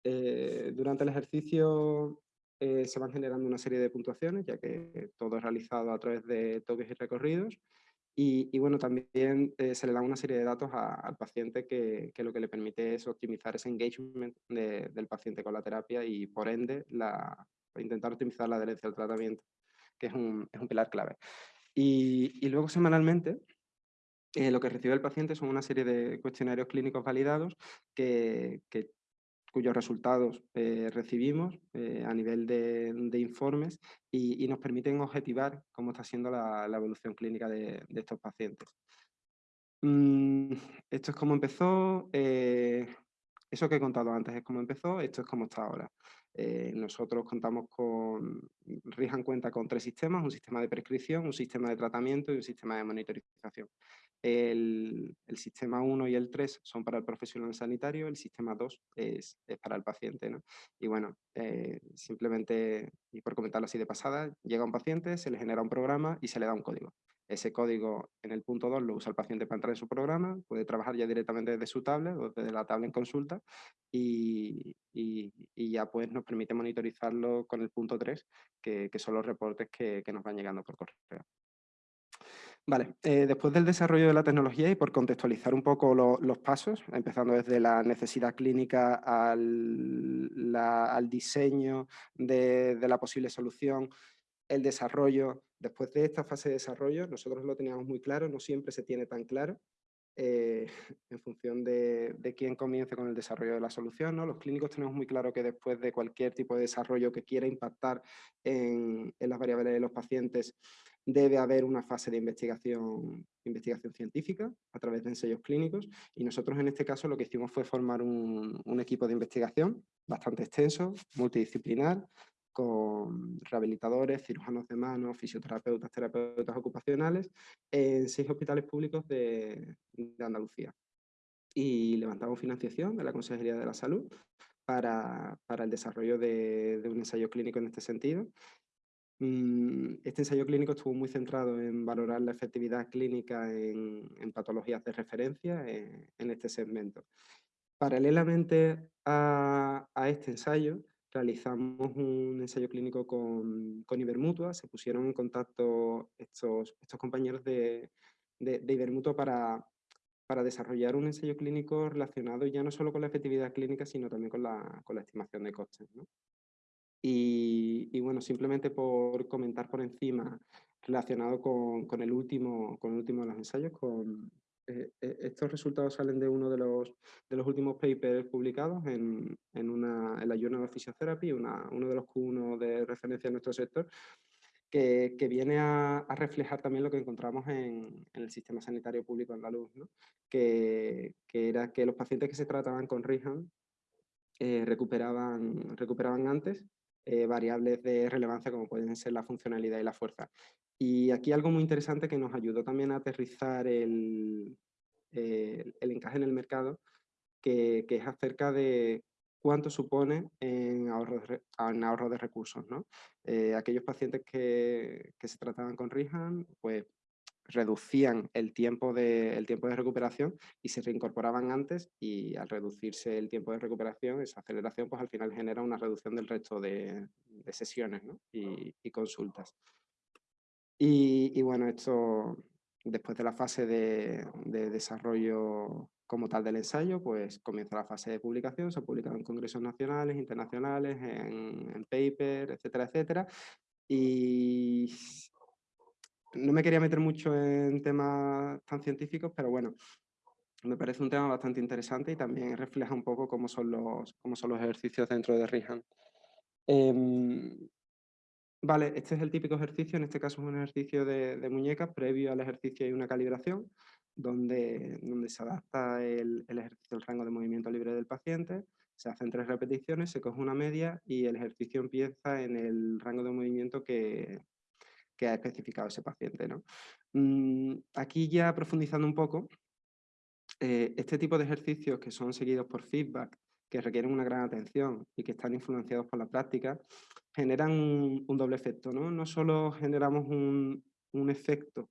Eh, durante el ejercicio eh, se van generando una serie de puntuaciones, ya que todo es realizado a través de toques y recorridos. Y, bueno, también eh, se le da una serie de datos al paciente que, que, lo que le permite es optimizar ese engagement del paciente con la terapia y por ende la, intentar optimizar la adherencia al tratamiento, que es un, es un pilar clave. Y, y luego semanalmente eh, lo que recibe el paciente son una serie de cuestionarios clínicos validados que, que cuyos resultados eh, recibimos eh, a nivel de, informes y, nos permiten objetivar cómo está siendo la, evolución clínica de, estos pacientes. Mm, esto es como empezó, eh, eso que he contado antes es cómo empezó, esto es como está ahora. nosotros contamos con, Rijan cuenta con tres sistemas, un sistema de prescripción, un sistema de tratamiento y un sistema de monitorización. El, sistema 1 y el 3 son para el profesional sanitario, el sistema 2 es, para el paciente. ¿no? Y bueno, eh, simplemente, y por comentarlo así de pasada, llega un paciente, se le genera un programa y se le da un código. Ese código en el punto 2 lo usa el paciente para entrar en su programa, puede trabajar ya directamente desde su tablet o desde la tablet en consulta y, ya pues nos permite monitorizarlo con el punto 3, que, son los reportes que, que nos van llegando por correo. Vale, eh, después del desarrollo de la tecnología y por contextualizar un poco los pasos, empezando desde la necesidad clínica al, diseño de, la posible solución, el desarrollo, después de esta fase de desarrollo, nosotros lo teníamos muy claro, no siempre se tiene tan claro, eh, <laughs> en función de, quién comience con el desarrollo de la solución. ¿no? Los clínicos tenemos muy claro que después de cualquier tipo de desarrollo que quiera impactar en, en las variables de los pacientes, debe haber una fase de investigación, investigación científica a través de ensayos clínicos y nosotros en este caso lo que hicimos fue formar un, equipo de investigación bastante extenso, multidisciplinar, con rehabilitadores, cirujanos de mano, fisioterapeutas, terapeutas ocupacionales, en seis hospitales públicos de, Andalucía. Y levantamos financiación de la Consejería de la Salud para, el desarrollo de, un ensayo clínico en este sentido este ensayo clínico estuvo muy centrado en valorar la efectividad clínica en, patologías de referencia eh, en, este segmento. Paralelamente a, este ensayo, realizamos un ensayo clínico con, Ibermutua, se pusieron en contacto estos, estos compañeros de, Ibermutua para, para desarrollar un ensayo clínico relacionado ya no solo con la efectividad clínica, sino también con la, con la estimación de costes. ¿no? Y, bueno, simplemente por comentar por encima relacionado con, con, el, último, con el último de los ensayos, con, eh, eh, estos resultados salen de uno de los, de los últimos papers publicados en, en, una, en la Journal of Physiotherapy, una, uno de los Q1 de referencia en nuestro sector, que, que viene a, a, reflejar también lo que encontramos en, en el sistema sanitario público andaluz, ¿no? que, que, era que los pacientes que se trataban con Rihan eh, recuperaban, recuperaban antes eh, variables de relevancia como pueden ser la funcionalidad y la fuerza. Y aquí algo muy interesante que nos ayudó también a aterrizar el, el encaje en el mercado, que, que, es acerca de cuánto supone en ahorro de, en ahorro de recursos. ¿no? Eh, aquellos pacientes que, que, se trataban con Rihan, pues reducían el tiempo, de, el tiempo de recuperación y se reincorporaban antes y al reducirse el tiempo de recuperación, esa aceleración pues al final genera una reducción del resto de, sesiones y, consultas. Y, bueno, esto después de la fase de, desarrollo como tal del ensayo, pues comienza la fase de publicación, se publica en congresos nacionales, internacionales, en, en paper, etcétera, etcétera. Y no me quería meter mucho en temas tan científicos, pero bueno, me parece un tema bastante interesante y también refleja un poco cómo son los, cómo son los ejercicios dentro de Rihan. Em, vale, este es el típico ejercicio, en este caso es un ejercicio de, de muñecas, previo al ejercicio hay una calibración, donde, donde se adapta el, el ejercicio al rango de movimiento libre del paciente, se hacen tres repeticiones, se coge una media y el ejercicio empieza en el rango de movimiento que, que ha especificado ese paciente. ¿no? Mm, aquí ya profundizando un poco, eh, este tipo de ejercicios que son seguidos por feedback, que requieren una gran atención y que están influenciados por la práctica, generan un, doble efecto. ¿no? no solo generamos un, efecto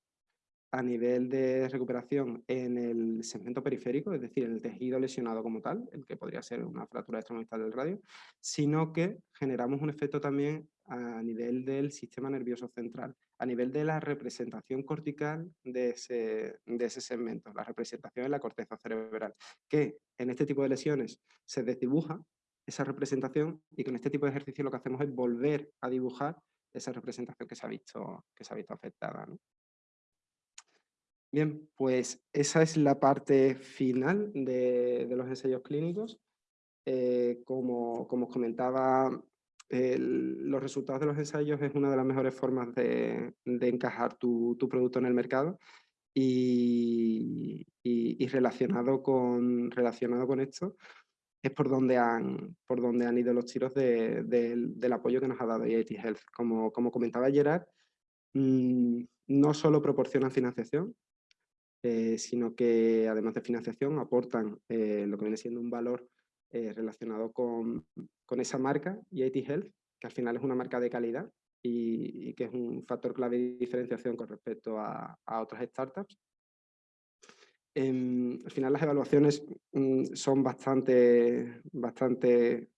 a nivel de recuperación en el segmento periférico, es decir, el tejido lesionado como tal, el que podría ser una fractura extramovistal del radio, sino que generamos un efecto también a nivel del sistema nervioso central, a nivel de la representación cortical de ese, de ese segmento, la representación en la corteza cerebral, que en este tipo de lesiones se desdibuja esa representación y con este tipo de ejercicio lo que hacemos es volver a dibujar esa representación que se ha visto, que se ha visto afectada. Bien, pues esa es la parte final de, los ensayos clínicos. Eh, como, como, os comentaba, los resultados de los ensayos es una de las mejores formas de, encajar tu, producto en el mercado y, relacionado, con, relacionado con esto es por donde han, por donde han ido los tiros del apoyo que nos ha dado IIT Health. Como, como comentaba Gerard, mm, no solo proporcionan financiación, eh, sino que además de financiación aportan eh, lo que viene siendo un valor eh, relacionado con, con, esa marca, IIT Health, que al final es una marca de calidad y, que es un factor clave de diferenciación con respecto a, a otras startups. Em, al final las evaluaciones mm, son bastante, bastante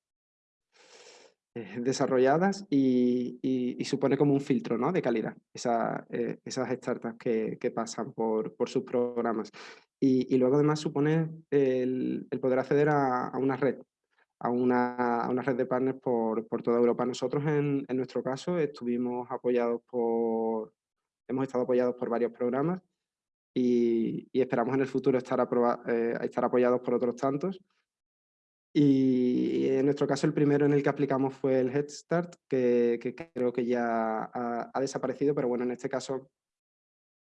eh, desarrolladas y, supone como un filtro ¿no? de calidad eh, esas startups que, pasan por, por, sus programas. Y, luego además supone el, poder acceder a, una red, a una, una, red de partners por, por toda Europa. Nosotros en, en, nuestro caso estuvimos apoyados por, hemos estado apoyados por varios programas y, esperamos en el futuro estar, eh, estar apoyados por otros tantos. Y en nuestro caso el primero en el que aplicamos fue el Head Start, que, creo que ya ha, desaparecido, pero bueno, en este caso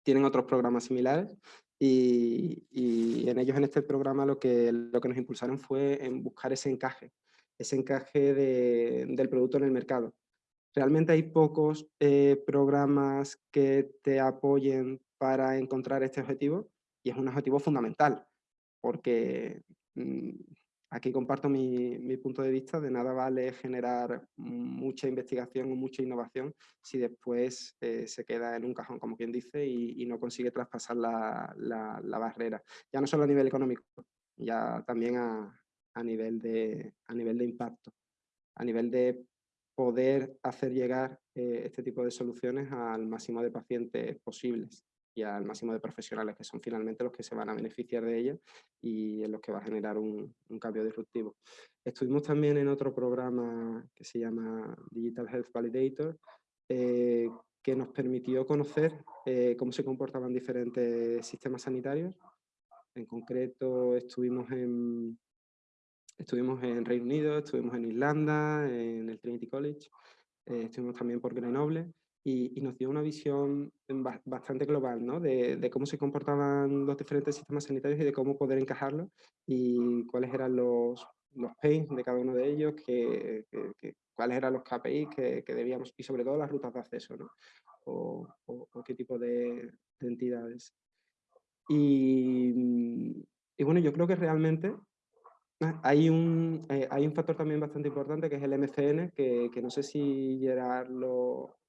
tienen otros programas similares y, en ellos en este programa lo que, lo que nos impulsaron fue en buscar ese encaje, ese encaje del producto en el mercado. Realmente hay pocos eh, programas que te apoyen para encontrar este objetivo y es un objetivo fundamental porque mm, Aquí comparto mi, punto de vista, de nada vale generar mucha investigación o mucha innovación si después eh, se queda en un cajón, como quien dice, y, no consigue traspasar la, barrera. Ya no solo a nivel económico, ya también a, nivel, de, impacto, a nivel de poder hacer llegar eh, este tipo de soluciones al máximo de pacientes posibles y al máximo de profesionales, que son finalmente los que se van a beneficiar de ella y en los que va a generar un, cambio disruptivo. Estuvimos también en otro programa que se llama Digital Health Validator, eh, que nos permitió conocer eh, cómo se comportaban diferentes sistemas sanitarios. En concreto estuvimos en, estuvimos en Reino Unido, estuvimos en Irlanda, en el Trinity College, eh, estuvimos también por Grenoble y, nos dio una visión bastante global ¿no? de, cómo se comportaban los diferentes sistemas sanitarios y de cómo poder encajarlos y cuáles eran los, los pains de cada uno de ellos, que, cuáles eran los KPIs que, debíamos, y sobre todo las rutas de acceso, ¿no? o, qué tipo de, entidades. Y, y, bueno, yo creo que realmente hay un, eh, hay un factor también bastante importante que es el MCN, que, que no sé si Gerard lo,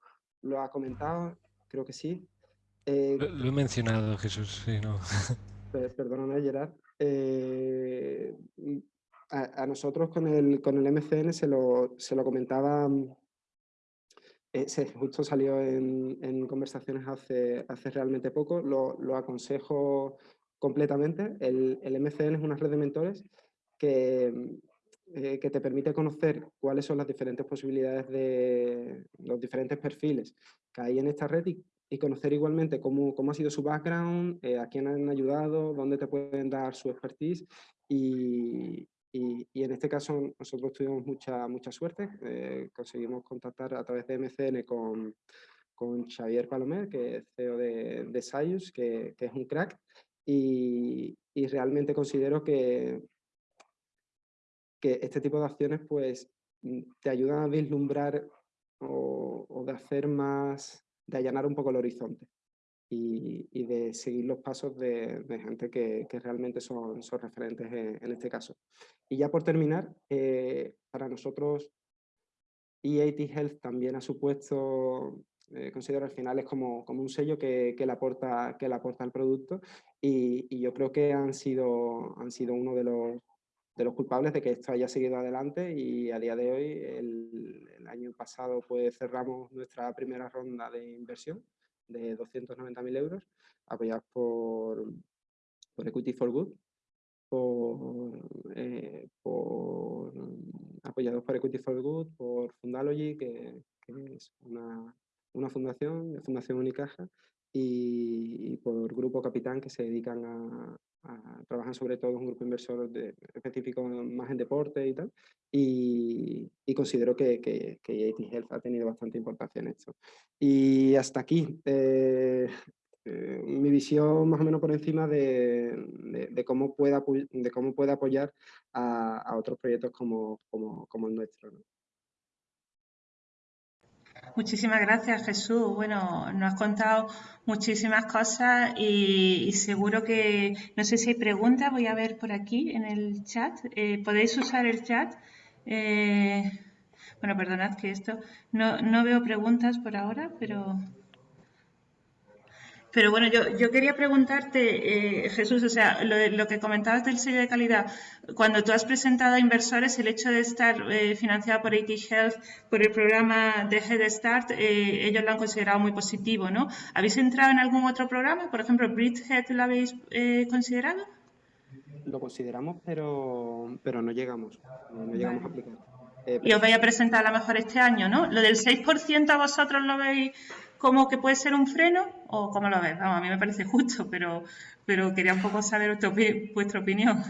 lo ha comentado, creo que sí. Eh, lo, he mencionado, Jesús, sí, no. <laughs> Perdóname, Gerard. Eh, a, nosotros con el, con el MCN se lo, se lo comentaba, eh, justo salió en, en, conversaciones hace, hace realmente poco, lo, lo aconsejo completamente. El, el, MCN es una red de mentores que, eh, que te permite conocer cuáles son las diferentes posibilidades de los diferentes perfiles que hay en esta red y, conocer igualmente cómo, cómo, ha sido su background, eh, a quién han ayudado, dónde te pueden dar su expertise y, y, en este caso nosotros tuvimos mucha, mucha suerte, eh, conseguimos contactar a través de MCN con, con Xavier Palomer, que es CEO de, de Sayus, que, que, es un crack, y, y realmente considero que que este tipo de acciones pues mm, te ayudan a vislumbrar o, de hacer más, de allanar un poco el horizonte. y, de seguir los pasos de, gente que, realmente son, son referentes en, este caso. Y ya por terminar, eh, para nosotros EAT Health también ha supuesto, eh, considero al final es como, como un sello que, que, le aporta, que le aporta al producto y, yo creo que han sido, han sido uno de los, de los culpables de que esto haya seguido adelante y a día de hoy, el, año pasado, pues cerramos nuestra primera ronda de inversión de 290.000 euros, apoyados por, por Equity for Good, por, eh, por, apoyados por Equity for Good, por Fundalogy, que, es una, una fundación, Fundación Unicaja, y, por Grupo Capitán, que se dedican a, trabajan sobre todo un grupo inversor de, específico más en deporte y tal, y, considero que, que, que Health ha tenido bastante importancia en esto. Y hasta aquí eh, eh, mi visión más o menos por encima de, cómo, pueda, de cómo puede apoyar a, otros proyectos como, como el nuestro. Muchísimas gracias, Jesús. Bueno, nos has contado muchísimas cosas y, seguro que, no sé si hay preguntas, voy a ver por aquí en el chat. Eh, ¿Podéis usar el chat? Eh, bueno, perdonad que esto, no, no veo preguntas por ahora, pero... Pero bueno, yo, yo quería preguntarte, eh, Jesús, o sea, lo, que comentabas del sello de calidad, cuando tú has presentado a inversores el hecho de estar eh, financiado por AT Health, por el programa de Head Start, eh, ellos lo han considerado muy positivo, ¿no? ¿Habéis entrado en algún otro programa? Por ejemplo, Bridgehead lo habéis considerado? Lo consideramos, pero, pero no llegamos, no llegamos a aplicar. y os vais a presentar a lo mejor este año, ¿no? Lo del 6% a vosotros lo veis como que puede ser un freno o cómo lo ves? Vamos, a mí me parece justo, pero, pero quería un poco saber vuestra opinión.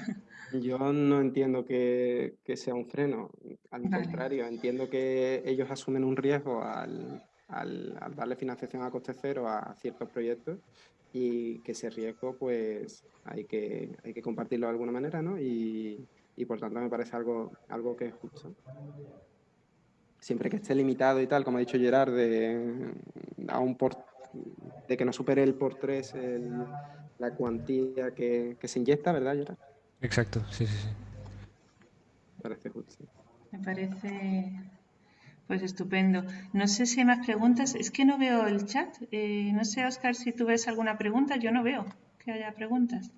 Yo no entiendo que, sea un freno, al contrario, entiendo que ellos asumen un riesgo al, darle financiación a coste cero a ciertos proyectos y que ese riesgo pues hay que, hay que compartirlo de alguna manera, ¿no? Y, y por tanto me parece algo, algo que es justo siempre que esté limitado y tal, como ha dicho Gerard, de, a un por, de que no supere el por tres la cuantía que, se inyecta, ¿verdad? Exacto, sí, sí, sí. Me parece justo. Me parece pues estupendo. No sé si hay más preguntas. Es que no veo el chat. Eh, no sé, Oscar, si tú ves alguna pregunta. Yo no veo que haya preguntas.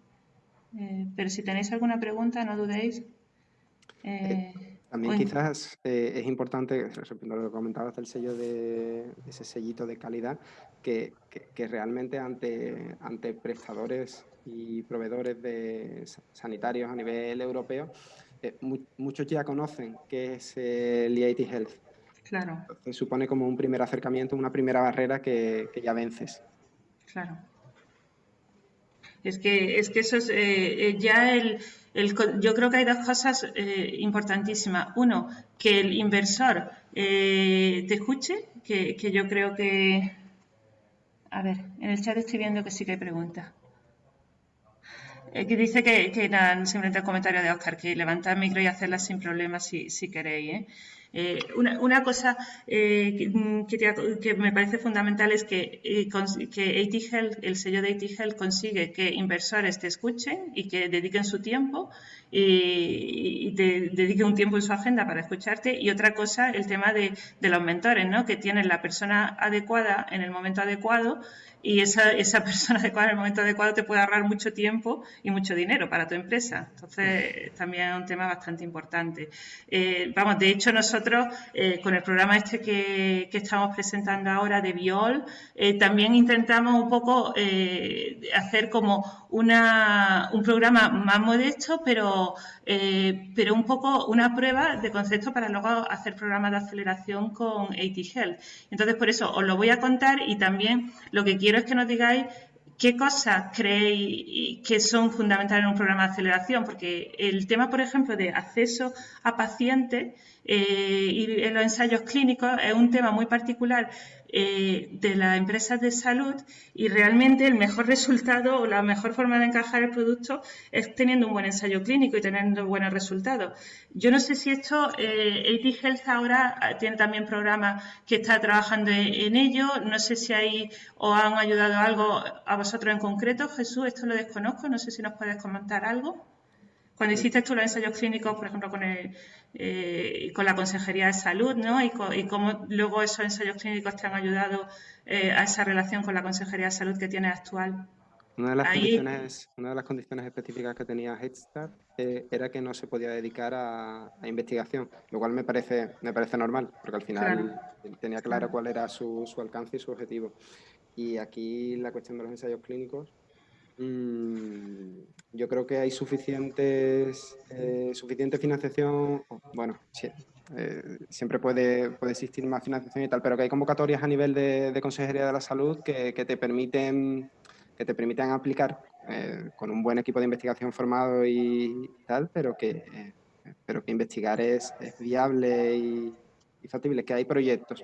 Eh, pero si tenéis alguna pregunta, no dudéis. Eh, también quizás eh, es importante, a lo que comentabas del sello de, ese sellito de calidad, que, realmente ante, ante prestadores y proveedores de sanitarios a nivel europeo, eh, muchos ya conocen qué es el EIT Health. Claro. Entonces supone como un primer acercamiento, una primera barrera que, que ya vences. Claro. Es que, es que eso es eh, ya el yo creo que hay dos cosas eh, importantísimas. Uno, que el inversor eh, te escuche, que, yo creo que... A ver, en el chat estoy viendo que sí que hay preguntas. Eh, que dice que, que nada, simplemente el comentario de Oscar, que levantar el micro y hacerlas sin problemas si, si queréis. Eh, una, una, cosa eh, mm, que, me parece fundamental es que, eh, que el sello de AT consigue que inversores te escuchen y que dediquen su tiempo y, te dediquen un tiempo en su agenda para escucharte. Y otra cosa, el tema de, de los mentores, ¿no? que tienen la persona adecuada en el momento adecuado y esa, esa <laughs> persona adecuada en el momento adecuado te puede ahorrar mucho tiempo y mucho dinero para tu empresa. Entonces, también es un tema bastante importante. Eh, vamos, de hecho, nosotros eh, con el programa este que, estamos presentando ahora de Biol, eh, también intentamos un poco hacer como una, un programa más modesto, pero, pero un poco una prueba de concepto para luego hacer programas de aceleración con AT Health. Entonces, por eso os lo voy a contar y también lo que quiero es que nos digáis qué cosas creéis que son fundamentales en un programa de aceleración, porque el tema, por ejemplo, de acceso a pacientes eh, y en los ensayos clínicos es un tema muy particular eh, de las empresas de salud y realmente el mejor resultado o la mejor forma de encajar el producto es teniendo un buen ensayo clínico y teniendo buenos resultados. Yo no sé si esto, eh, AT Health ahora tiene también programas que está trabajando en, ello, no sé si ahí os han ayudado algo a vosotros en concreto. Jesús, esto lo desconozco, no sé si nos puedes comentar algo. Cuando hiciste tú los ensayos clínicos, por ejemplo, con, el, eh, con la Consejería de Salud, ¿no? Y, cómo luego esos ensayos clínicos te han ayudado eh, a esa relación con la Consejería de Salud que tienes actual. Una de las, condiciones, una de las condiciones específicas que tenía Headstart eh, era que no se podía dedicar a, investigación, lo cual me parece, me parece normal, porque al final tenía claro cuál era su, su alcance y su objetivo. Y aquí la cuestión de los ensayos clínicos Mm, yo creo que hay suficientes, eh, suficiente financiación, bueno, eh, siempre puede, puede existir más financiación y tal, pero que hay convocatorias a nivel de, Consejería de la Salud que, te permiten que te permiten aplicar eh, con un buen equipo de investigación formado y, tal, pero que, pero que investigar es, viable y, y factible, que hay proyectos.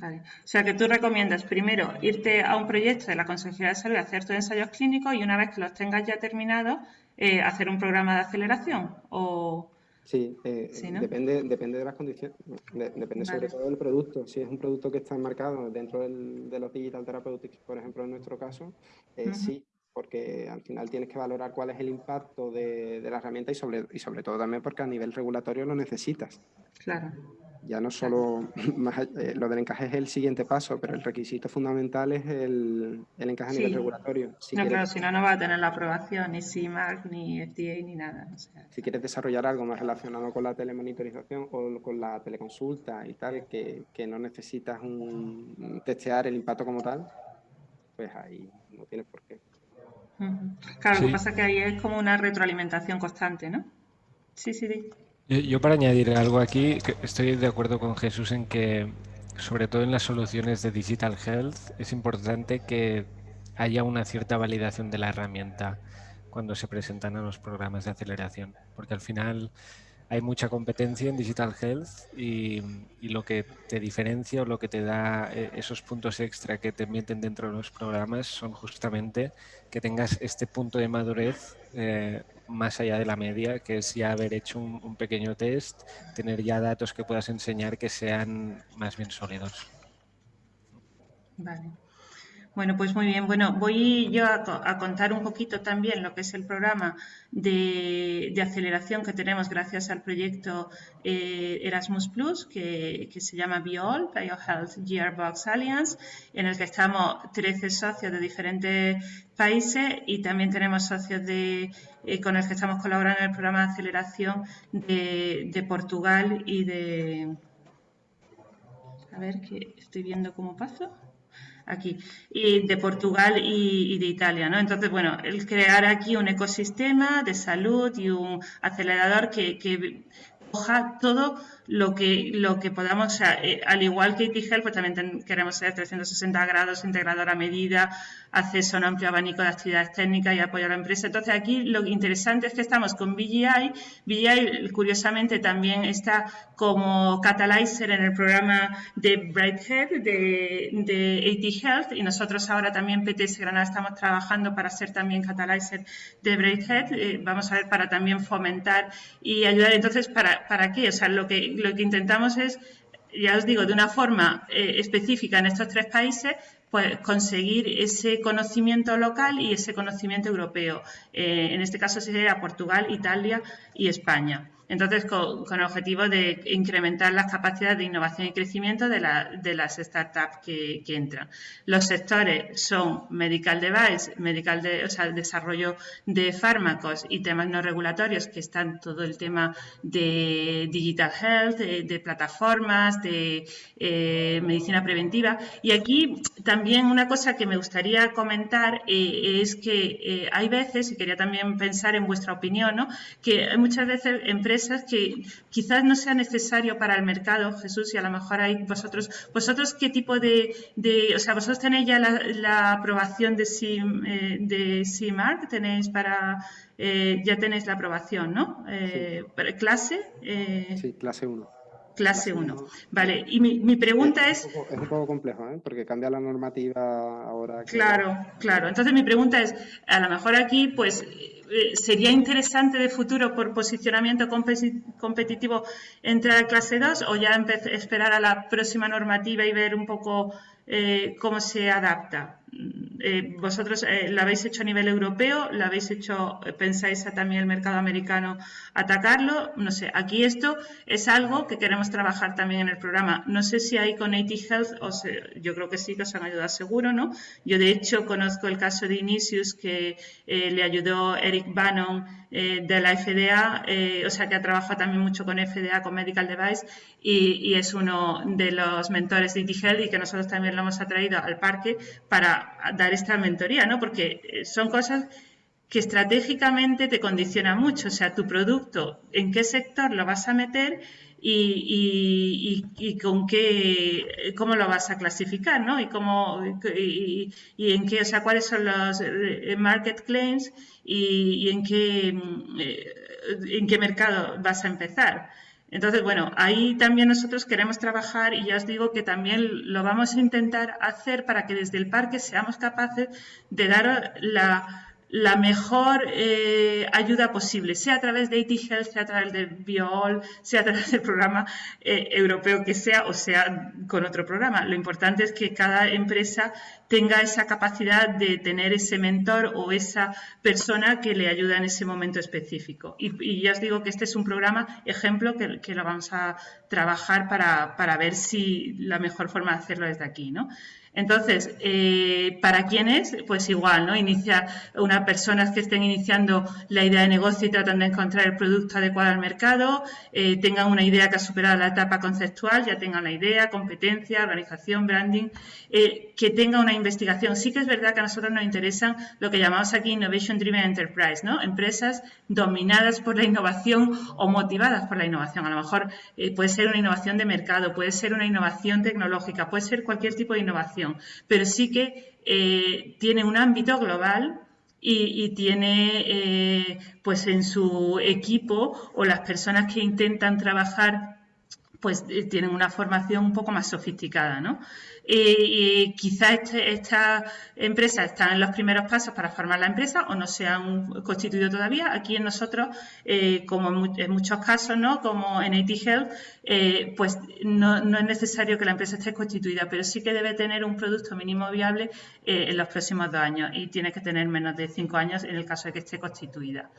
Vale. O sea que tú recomiendas primero irte a un proyecto de la Consejería de Salud, hacer tus ensayos clínicos y una vez que los tengas ya terminados, eh, hacer un programa de aceleración o... Sí, eh, depende, depende de las condiciones, depende sobre todo del producto. Si es un producto que está enmarcado dentro de los digital therapeutics, por ejemplo, en nuestro caso, eh, sí, porque al final tienes que valorar cuál es el impacto de, de la herramienta y sobre, y sobre todo también porque a nivel regulatorio lo necesitas. Claro. Ya no solo, <laughs> eh, lo del encaje es el siguiente paso, pero el requisito fundamental es el, encaje a nivel regulatorio. Si no, claro, si no, no va a tener la aprobación, ni CIMARC, ni FDA, ni nada. si quieres desarrollar algo más relacionado con la telemonitorización o con la teleconsulta y tal, que, no necesitas un, testear el impacto como tal, pues ahí no tienes por qué. Claro, lo que pasa es que ahí es como una retroalimentación constante, ¿no? Sí, sí, sí. Yo, para añadir algo aquí, estoy de acuerdo con Jesús en que, sobre todo en las soluciones de Digital Health, es importante que haya una cierta validación de la herramienta cuando se presentan a los programas de aceleración, porque al final hay mucha competencia en Digital Health y, lo que te diferencia o lo que te da eh, esos puntos extra que te meten dentro de los programas son justamente que tengas este punto de madurez eh, más allá de la media, que es ya haber hecho un, pequeño test, tener ya datos que puedas enseñar que sean más bien sólidos. Vale. Bueno, pues muy bien. Bueno, voy yo a, contar un poquito también lo que es el programa de, aceleración que tenemos gracias al proyecto eh, Erasmus Plus, que, se llama BioAll, BioHealth Gearbox Alliance, en el que estamos 13 socios de diferentes países y también tenemos socios de, eh, con los que estamos colaborando en el programa de aceleración de, de Portugal y de... A ver, que estoy viendo cómo paso aquí, y de Portugal y, de Italia, ¿no? Entonces, bueno, el crear aquí un ecosistema de salud y un acelerador que, que coja todo lo que, lo que podamos, eh, al igual que ITGEL, pues también queremos ser 360 grados, integrador a medida, acceso a un amplio abanico de actividades técnicas y apoyo a la empresa. Entonces, aquí lo interesante es que estamos con BGI. BGI, curiosamente, también está como catalyzer en el programa de Brighthead de, de AT Health y nosotros ahora también PTS Granada estamos trabajando para ser también catalyzer de Brighthead. Eh, vamos a ver para también fomentar y ayudar. Entonces, ¿para, para qué? O sea, lo que lo que intentamos es, ya os digo, de una forma eh, específica en estos tres países, pues conseguir ese conocimiento local y ese conocimiento europeo. Eh, en este caso sería Portugal, Italia y España. Entonces, con, el objetivo de incrementar las capacidades de innovación y crecimiento de, las startups que, entran. Los sectores son medical device, medical de, o sea, desarrollo de fármacos y temas no regulatorios, que están todo el tema de digital health, de, plataformas, de eh, medicina preventiva. Y aquí también una cosa que me gustaría comentar eh, es que eh, hay veces, y quería también pensar en vuestra opinión, ¿no? que muchas veces empresas que quizás no sea necesario para el mercado, Jesús, y a lo mejor hay vosotros, vosotros qué tipo de, o sea, vosotros tenéis ya la, aprobación de, CIM, eh, de CIMARC, tenéis para, eh, ya tenéis la aprobación, ¿no? Eh, ¿Clase? sí, clase 1. Clase 1. Vale, y mi, pregunta es... Es un, poco, complejo, ¿eh? porque cambia la normativa ahora. Claro, claro. Entonces mi pregunta es, a lo mejor aquí, pues, eh, ¿sería interesante de futuro por posicionamiento competitivo entrar a clase 2 o ya esperar a la próxima normativa y ver un poco eh, cómo se adapta? Eh, vosotros eh, lo habéis hecho a nivel europeo, lo habéis hecho, eh, pensáis también el mercado americano atacarlo, no sé, aquí esto es algo que queremos trabajar también en el programa. No sé si hay con AT Health, yo creo que sí, que os han ayudado seguro, ¿no? Yo de hecho conozco el caso de Inisius que le ayudó Eric Bannon de la FDA, o sea que ha trabajado también mucho con FDA, con Medical Device, y, es uno de los mentores de AT Health y que nosotros también lo hemos atraído al parque para dar esta mentoría, ¿no? Porque eh, son cosas que estratégicamente te condicionan mucho, o sea, tu producto, en qué sector lo vas a meter y, con qué, cómo lo vas a clasificar, ¿no? Y cómo, y, en qué, o sea, cuáles son los eh, market claims y, en qué, eh, en qué mercado vas a empezar. Entonces, bueno, ahí también nosotros queremos trabajar y ya os digo que también lo vamos a intentar hacer para que desde el parque seamos capaces de dar la, mejor eh, ayuda posible, sea a través de AT Health, sea a través de BioAll, sea a través del programa eh, europeo que sea o sea con otro programa. Lo importante es que cada empresa tenga esa capacidad de tener ese mentor o esa persona que le ayuda en ese momento específico. Y, ya os digo que este es un programa ejemplo que, que lo vamos a trabajar para, para, ver si la mejor forma de hacerlo es de aquí, ¿no? Entonces, eh, ¿para quiénes? Pues igual, ¿no? Inicia unas personas que estén iniciando la idea de negocio y tratan de encontrar el producto adecuado al mercado, eh, tengan una idea que ha superado la etapa conceptual, ya tengan la idea, competencia, organización, branding, eh, que tenga una investigación. Sí que es verdad que a nosotros nos interesan lo que llamamos aquí Innovation Driven Enterprise, ¿no? Empresas dominadas por la innovación o motivadas por la innovación. A lo mejor puede ser una innovación de mercado, puede ser una innovación tecnológica, puede ser cualquier tipo de innovación pero sí que eh, tiene un ámbito global y, tiene eh, pues en su equipo o las personas que intentan trabajar pues eh, tienen una formación un poco más sofisticada, ¿no? y quizá este, esta empresa está en los primeros pasos para formar la empresa o no se han constituido todavía. Aquí en nosotros, eh, como en muchos casos, ¿no? como en AT Health, eh, pues no, es necesario que la empresa esté constituida, pero sí que debe tener un producto mínimo viable eh, en los próximos dos años y tiene que tener menos de cinco años en el caso de que esté constituida.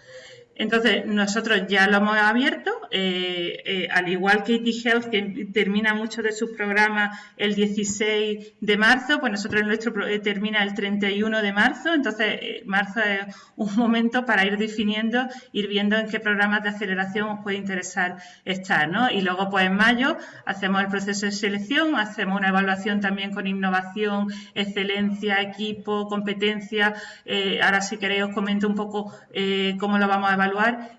Entonces, nosotros ya lo hemos abierto, eh, eh, al igual que IT Health, que termina mucho de sus programas el 16 de marzo, pues nosotros nuestro eh, termina el 31 de marzo, entonces marzo es un momento para ir definiendo, ir viendo en qué programas de aceleración os puede interesar estar, ¿no? Y luego, pues en mayo, hacemos el proceso de selección, hacemos una evaluación también con innovación, excelencia, equipo, competencia. ahora, si queréis, os comento un poco cómo lo vamos a evaluar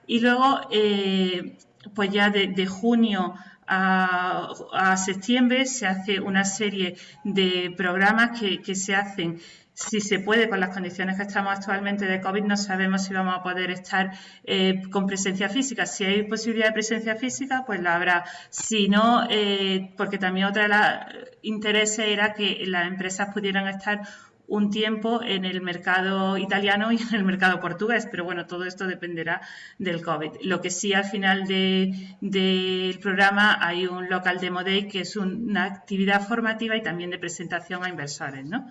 y luego, eh, pues ya de, junio a, septiembre se hace una serie de programas que, se hacen si se puede, con las condiciones que estamos actualmente de COVID, no sabemos si vamos a poder estar eh, con presencia física. Si hay posibilidad de presencia física, pues la habrá. Si no, eh, porque también otra de los intereses era que las empresas pudieran estar un tiempo en el mercado italiano y en el mercado portugués, pero bueno, todo esto dependerá del COVID. Lo que sí al final del programa hay un local demo day que es una actividad formativa y también de presentación a inversores, ¿no?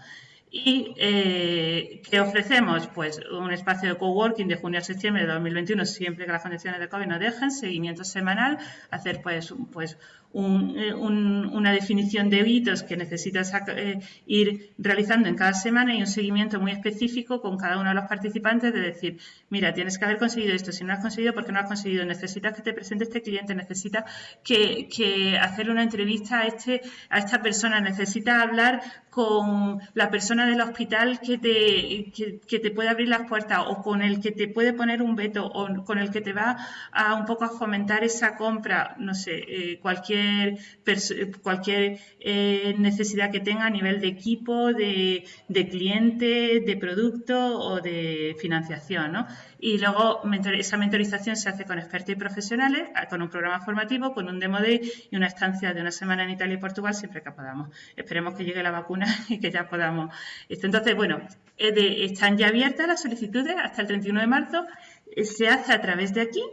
¿Y eh, qué ofrecemos? Pues un espacio de coworking de junio a septiembre de 2021, siempre que las condiciones de COVID nos dejen, seguimiento semanal, hacer pues, pues eh, una definición de hitos que necesitas eh, ir realizando en cada semana y un seguimiento muy específico con cada uno de los participantes de decir, mira, tienes que haber conseguido esto, si no has conseguido, ¿por qué no has conseguido? Necesitas que te presente este cliente, necesitas que, que hacerle una entrevista a, este, a esta persona, necesitas hablar con la persona del hospital que te, que, te puede abrir las puertas o con el que te puede poner un veto o con el que te va a un poco a fomentar esa compra, no sé, eh, cualquier, cualquier eh, necesidad que tenga a nivel de equipo, de, de cliente, de producto o de financiación, ¿no? Y luego esa mentorización se hace con expertos y profesionales, con un programa formativo, con un demo day y una estancia de una semana en Italia y Portugal siempre que podamos. Esperemos que llegue la vacuna <laughs> y que ya podamos. Entonces, bueno, están ya abiertas las solicitudes hasta el 31 de marzo. Eh, se hace a través de aquí.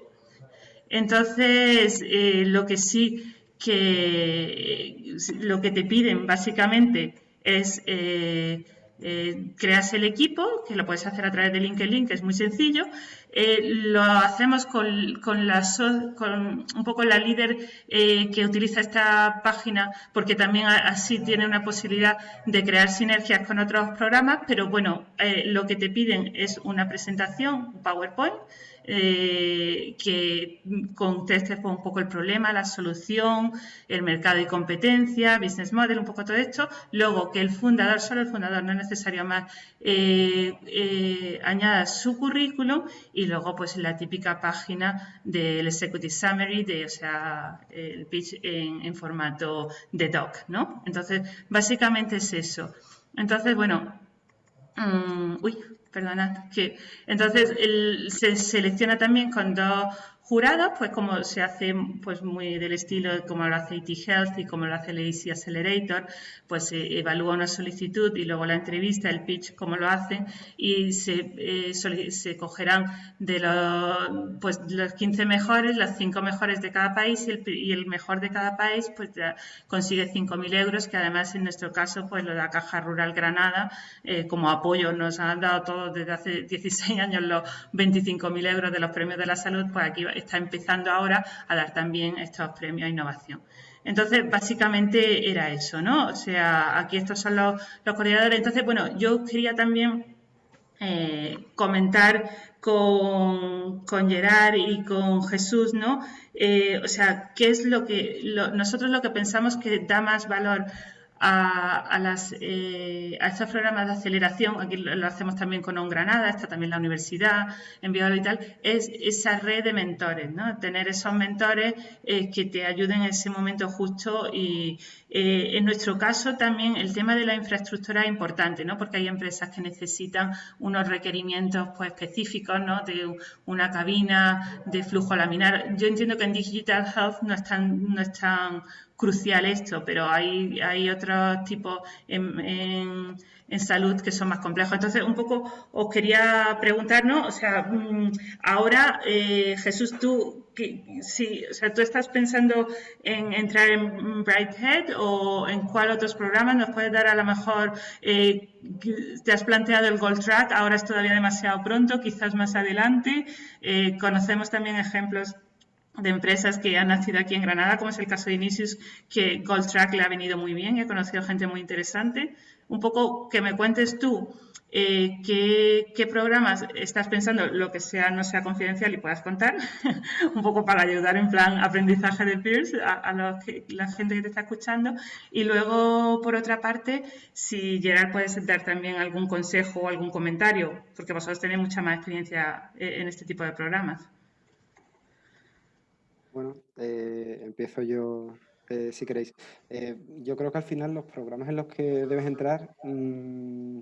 Entonces, eh, lo que sí que lo que te piden básicamente es eh, eh, creas el equipo, que lo puedes hacer a través de LinkedIn, que es muy sencillo. Eh, lo hacemos con, con, la, con, un poco la líder eh, que utiliza esta página, porque también así tiene una posibilidad de crear sinergias con otros programas, pero bueno, lo que te piden es una presentación, PowerPoint, eh, que conteste un poco el problema, la solución, el mercado y competencia, business model, un poco todo esto. Luego que el fundador, solo el fundador, no es necesario más, eh, eh, añada su currículum y luego pues la típica página del Executive Summary, de, o sea, el pitch en, formato de doc, ¿no? Entonces, básicamente es eso. Entonces, bueno, mm, uy, perdonad, que entonces se selecciona también con dos jurados, pues como se hace pues muy del estilo como lo hace IT Health y como lo hace el AC Accelerator, pues se evalúa una solicitud y luego la entrevista, el pitch, como lo hacen y se, eh, se cogerán de los, pues, los 15 mejores, las 5 mejores de cada país y el, y el mejor de cada país pues ya consigue 5.000 euros, que además en nuestro caso pues lo da Caja Rural Granada eh, como apoyo. Nos han dado todos desde hace 16 años los 25.000 euros de los premios de la salud, pues aquí está empezando ahora a dar también estos premios a innovación. Entonces, básicamente era eso, ¿no? O sea, aquí estos son los, coordinadores. Entonces, bueno, yo quería también eh, comentar con, con, Gerard y con Jesús, ¿no? Eh, o sea, ¿qué es lo que nosotros lo que pensamos que da más valor a, las, eh, a estos programas de aceleración, aquí lo, hacemos también con On Granada, está también la universidad, en y tal, es esa red de mentores, ¿no? tener esos mentores eh, que te ayuden en ese momento justo y eh, en nuestro caso también el tema de la infraestructura es importante, ¿no? porque hay empresas que necesitan unos requerimientos pues, específicos ¿no? de una cabina, de flujo laminar. Yo entiendo que en Digital Health no están no están crucial esto, pero hay, hay otros tipos en, en, salud que son más complejos. Entonces, un poco os quería preguntar, ¿no? O sea, mm, ahora, eh, Jesús, tú, sí, o sea, tú estás pensando en entrar en Brighthead o en cuál otros programas nos puedes dar a lo mejor, eh, te has planteado el Gold Track, ahora es todavía demasiado pronto, quizás más adelante. Eh, conocemos también ejemplos de empresas que han nacido aquí en Granada, como es el caso de Inisius, que Gold Track le ha venido muy bien, he conocido gente muy interesante. Un poco que me cuentes tú eh, qué, programas estás pensando, lo que sea no sea confidencial y puedas contar, <laughs> un poco para ayudar en plan aprendizaje de peers a, la gente que te está escuchando. Y luego, por otra parte, si Gerard puedes dar también algún consejo o algún comentario, porque vosotros tenéis mucha más experiencia eh, en este tipo de programas. Bueno, eh, empiezo yo eh, si queréis. Eh, yo creo que al final los programas en los que debes entrar mm,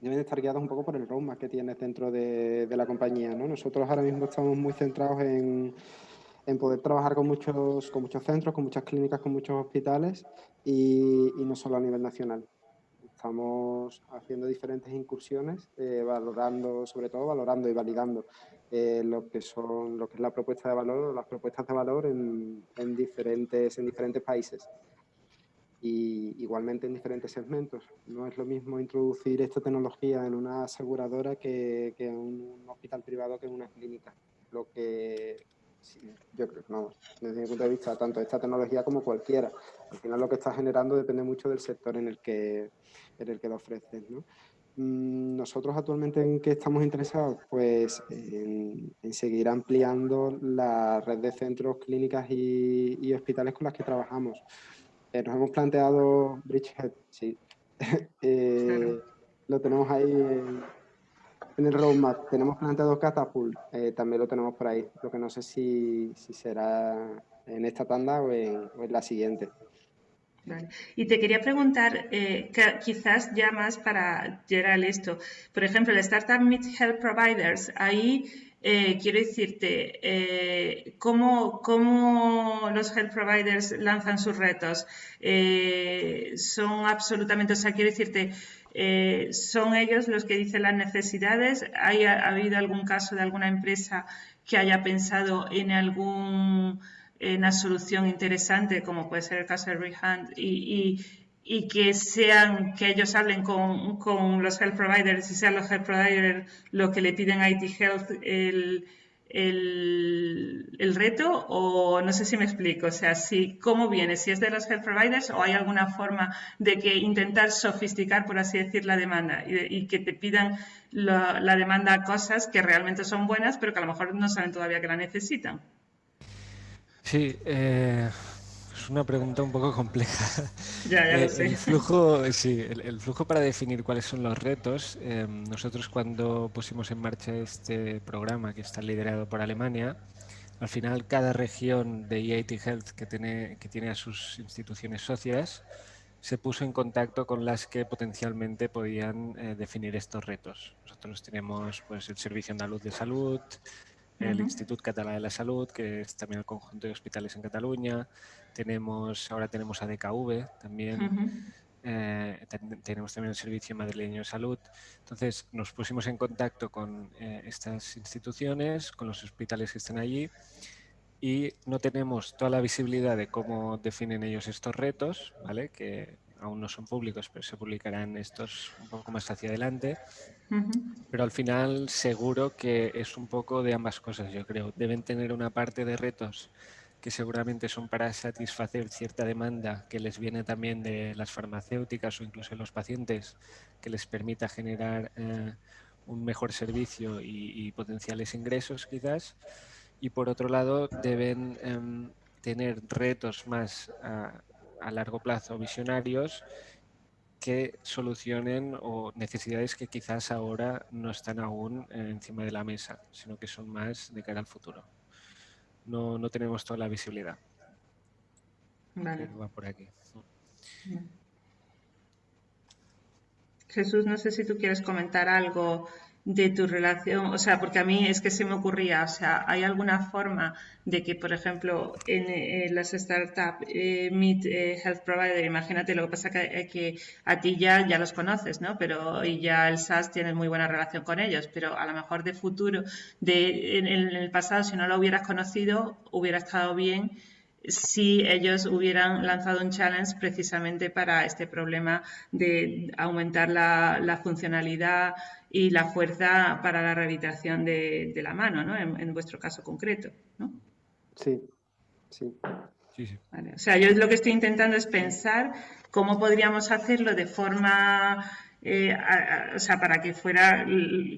deben estar guiados un poco por el roadmap que tienes dentro de, la compañía. ¿no? Nosotros ahora mismo estamos muy centrados en, poder trabajar con muchos, con muchos centros, con muchas clínicas, con muchos hospitales y no solo a nivel nacional estamos haciendo diferentes incursiones, valorando, sobre todo valorando y validando eh, lo que son lo que es la propuesta de valor o las propuestas de valor en, diferentes, en diferentes países. Y igualmente en diferentes segmentos. No es lo mismo introducir esta tecnología en una aseguradora que, en un hospital privado que en una clínica. Lo que yo creo no, desde mi punto de vista, tanto esta tecnología como cualquiera. Al final lo que está generando depende mucho del sector en el que, en el que lo ofreces. ¿no? Mm, nosotros actualmente en qué estamos interesados, pues en, seguir ampliando la red de centros, clínicas y, hospitales con las que trabajamos. Eh, nos hemos planteado Bridgehead, sí. <laughs> Eh, lo tenemos ahí en, el roadmap. Tenemos planteado Catapult, eh, también lo tenemos por ahí. Lo que no sé si, será en esta tanda o en, la siguiente. Y te quería preguntar, quizás ya más para Gerald esto, por ejemplo, el Startup Meet Health Providers, ahí eh, quiero decirte, eh, ¿cómo, los health providers lanzan sus retos? Eh, son absolutamente, o sea, quiero decirte, ¿son ellos los que dicen las necesidades? ¿Ha habido algún caso de alguna empresa que haya pensado en algún una solución interesante, como puede ser el caso de Rehand, y, y que sean, que ellos hablen con, con, los health providers y sean los health providers los que le piden a IT Health el, el, el, reto o no sé si me explico, o sea, si cómo viene, si es de los health providers o hay alguna forma de que intentar sofisticar, por así decir, la demanda y, y que te pidan la, la demanda cosas que realmente son buenas, pero que a lo mejor no saben todavía que la necesitan. Sí, eh, una pregunta un poco compleja. <laughs> Ya, ya lo eh, sé. El flujo, sí, el, flujo para definir cuáles son los retos. Em, nosotros cuando pusimos en marcha este programa que está liderado por Alemania, al final cada región de EIT Health que tiene, que tiene a sus instituciones socias se puso en contacto con las que potencialmente podían eh, definir estos retos. Nosotros tenemos pues, el Servicio Andaluz de Salud, el Instituto Catalán de la Salud, que es también el conjunto de hospitales en Cataluña. Tenemos, ahora tenemos ADKV también. Eh, tenemos también el Servicio Madrileño de Salud. Entonces nos pusimos en contacto con eh, estas instituciones, con los hospitales que están allí y no tenemos toda la visibilidad de cómo definen ellos estos retos, ¿vale? que aún no son públicos, pero se publicarán estos un poco más hacia adelante. Pero al final seguro que es un poco de ambas cosas, yo creo. Deben tener una parte de retos que seguramente son para satisfacer cierta demanda que les viene también de las farmacéuticas o incluso de los pacientes, que les permita generar eh, un mejor servicio y, potenciales ingresos quizás. Y por otro lado, deben em, tener retos más a largo plazo visionarios que solucionen o necesidades que quizás ahora no están aún encima de la mesa, sino que son más de cara al futuro. No, no tenemos toda la visibilidad. Vale. va por aquí. Jesús, no sé si tú quieres comentar algo de tu relación, o sea, porque a mí es que se me ocurría, o sea, ¿hay alguna forma de que, por ejemplo, en, las startups eh, Meet eh, Health Provider, imagínate, lo que pasa que, que a ti ya, ya los conoces, ¿no? Pero y ya el SaaS tiene muy buena relación con ellos, pero a lo mejor de futuro, de, en el pasado, si no lo hubieras conocido, hubiera estado bien si ellos hubieran lanzado un challenge precisamente para este problema de aumentar la, funcionalidad y la fuerza para la rehabilitación de, la mano, ¿no? En, vuestro caso concreto, ¿no? Sí, sí. O sea, yo lo que estoy intentando es pensar cómo podríamos hacerlo de forma eh, o sea, para que fuera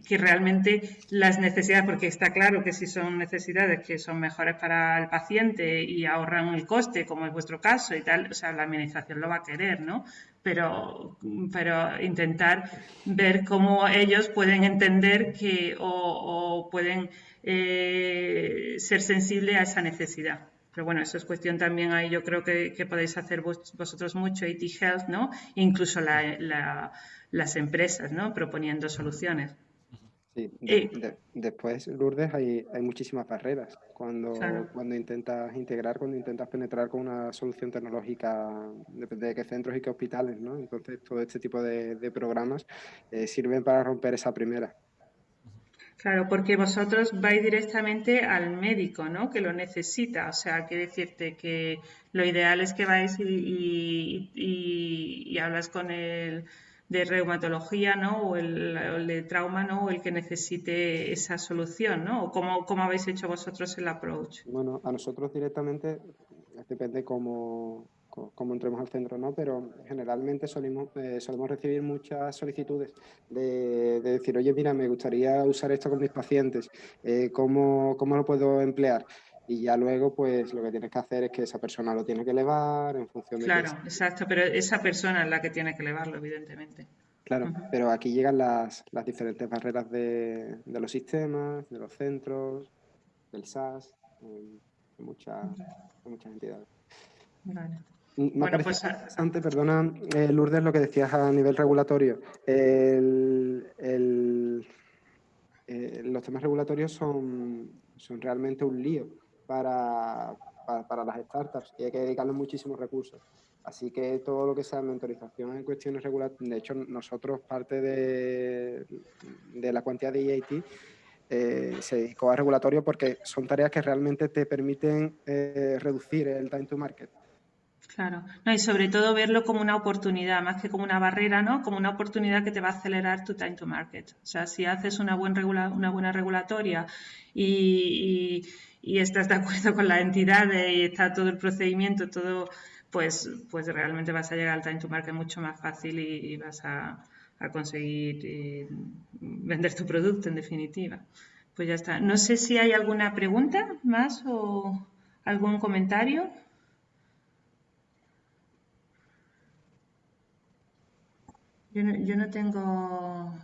que realmente las necesidades, porque está claro que si son necesidades que son mejores para el paciente y ahorran el coste, como es vuestro caso y tal, o sea, la administración lo va a querer, ¿no? Pero, pero intentar ver cómo ellos pueden entender que o, pueden eh, ser sensibles a esa necesidad. Pero bueno, eso es cuestión también ahí, yo creo que, podéis hacer vosotros mucho, IT Health, ¿no? Incluso la las empresas, ¿no? Proponiendo soluciones. Sí, después, Lourdes, hay, hay muchísimas barreras cuando, cuando intentas integrar, cuando intentas penetrar con una solución tecnológica, depende de qué centros y qué hospitales, ¿no? Entonces, todo este tipo de, programas eh, sirven para romper esa primera. Claro, porque vosotros vais directamente al médico, ¿no? Que lo necesita. O sea, quiere decirte que lo ideal es que vais y, y hablas con el de reumatología, ¿no? O el, de trauma, ¿no? O el que necesite esa solución, ¿no? ¿O cómo, cómo habéis hecho vosotros el approach? Bueno, a nosotros directamente, depende cómo, cómo entremos al centro, ¿no? Pero generalmente solimos, eh, solemos recibir muchas solicitudes de, decir, oye, mira, me gustaría usar esto con mis pacientes, eh, ¿cómo, ¿cómo, lo puedo emplear? Y ya luego, pues lo que tienes que hacer es que esa persona lo tiene que elevar en función de... Claro, exacto, pero esa persona es la que tiene que elevarlo, evidentemente. Claro, pero aquí llegan las, diferentes barreras de, los sistemas, de los centros, del SAS, de, muchas, muchas entidades. Vale. Me bueno, pues, interesante, perdona, eh, Lourdes, lo que decías a nivel regulatorio. El, el, eh, los temas regulatorios son, son realmente un lío para, para, las startups y hay que dedicarle muchísimos recursos. Así que todo lo que sea mentorización en cuestiones regulatorias, de hecho nosotros parte de, de la cuantía de EIT eh, se dedicó a regulatorio porque son tareas que realmente te permiten eh, reducir el time to market. Claro, no, y sobre todo verlo como una oportunidad, más que como una barrera, ¿no? Como una oportunidad que te va a acelerar tu time to market. O sea, si haces una, buen regula una buena regulatoria y, y, estás de acuerdo con la entidad y está todo el procedimiento, todo, pues, pues realmente vas a llegar al time to market mucho más fácil y, vas a, a conseguir eh, vender tu producto en definitiva. Pues ya está. No sé si hay alguna pregunta más o algún comentario. Yo no, tengo...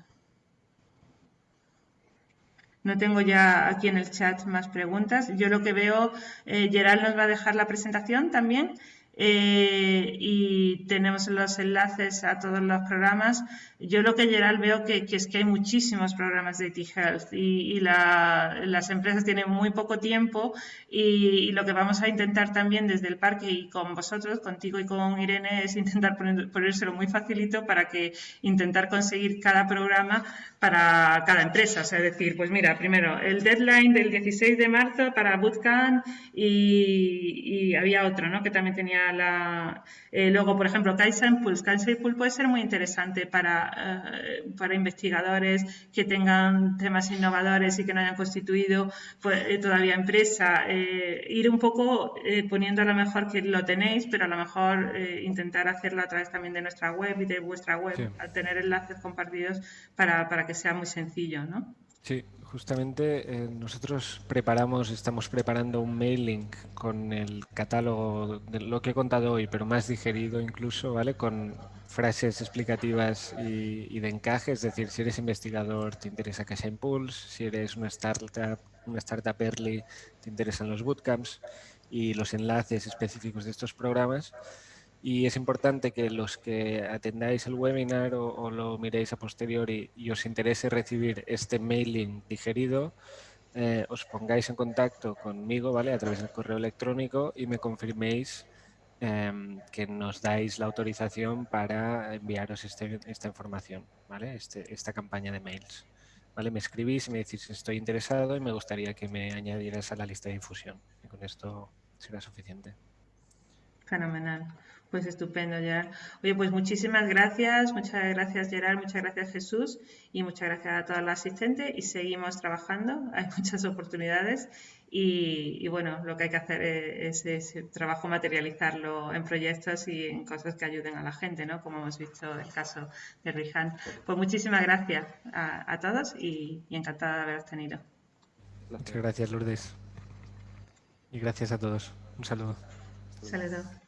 No tengo ya aquí en el chat más preguntas. Yo lo que veo, eh, Gerald nos va a dejar la presentación también. Eh, y tenemos los enlaces a todos los programas. Yo lo que general veo que, es que hay muchísimos programas de T-Health y, las empresas tienen muy poco tiempo y, lo que vamos a intentar también desde el parque y con vosotros, contigo y con Irene, es intentar ponérselo muy facilito para que intentar conseguir cada programa para cada empresa. O sea, decir, pues mira, primero el deadline del 16 de marzo para Bootcamp y, y había otro, ¿no? Que también tenía la... Eh, luego, por ejemplo, Kaizen Pulse. Kaizen Pulse puede ser muy interesante para, eh, para investigadores que tengan temas innovadores y que no hayan constituido pues, eh, todavía empresa. ir un poco poniendo a lo mejor que lo tenéis, pero a lo mejor intentar hacerlo a través también de nuestra web y de vuestra web, al tener enlaces compartidos para, para que sea muy sencillo, ¿no? Sí, Justamente eh, nosotros preparamos, estamos preparando un mailing con el catálogo de lo que he contado hoy, pero más digerido incluso, ¿vale? Con frases explicativas y, de encaje, es decir, si eres investigador te interesa Casa Impulse, si eres una startup, una startup early te interesan los bootcamps y los enlaces específicos de estos programas y es importante que los que atendáis el webinar o, lo miréis a posteriori y os interese recibir este mailing digerido, eh, os pongáis en contacto conmigo ¿vale? a través del correo electrónico y me confirméis em, que nos dais la autorización para enviaros este, esta información, ¿vale? Este, esta campaña de mails. ¿vale? Me escribís y me decís estoy interesado y me gustaría que me añadieras a la lista de difusión. Y con esto será suficiente. Fenomenal. Pues estupendo, Gerard. Oye, pues muchísimas gracias, muchas gracias Gerard, muchas gracias Jesús y muchas gracias a toda la asistente y seguimos trabajando, <laughs> hay muchas oportunidades y, bueno, lo que hay que hacer es, ese trabajo materializarlo en proyectos y en cosas que ayuden a la gente, ¿no? Como hemos visto el caso de Rihan. Pues muchísimas gracias a, todos y, y encantada de haberos tenido. Muchas gracias Lourdes y gracias a todos. Un saludo. Saludo.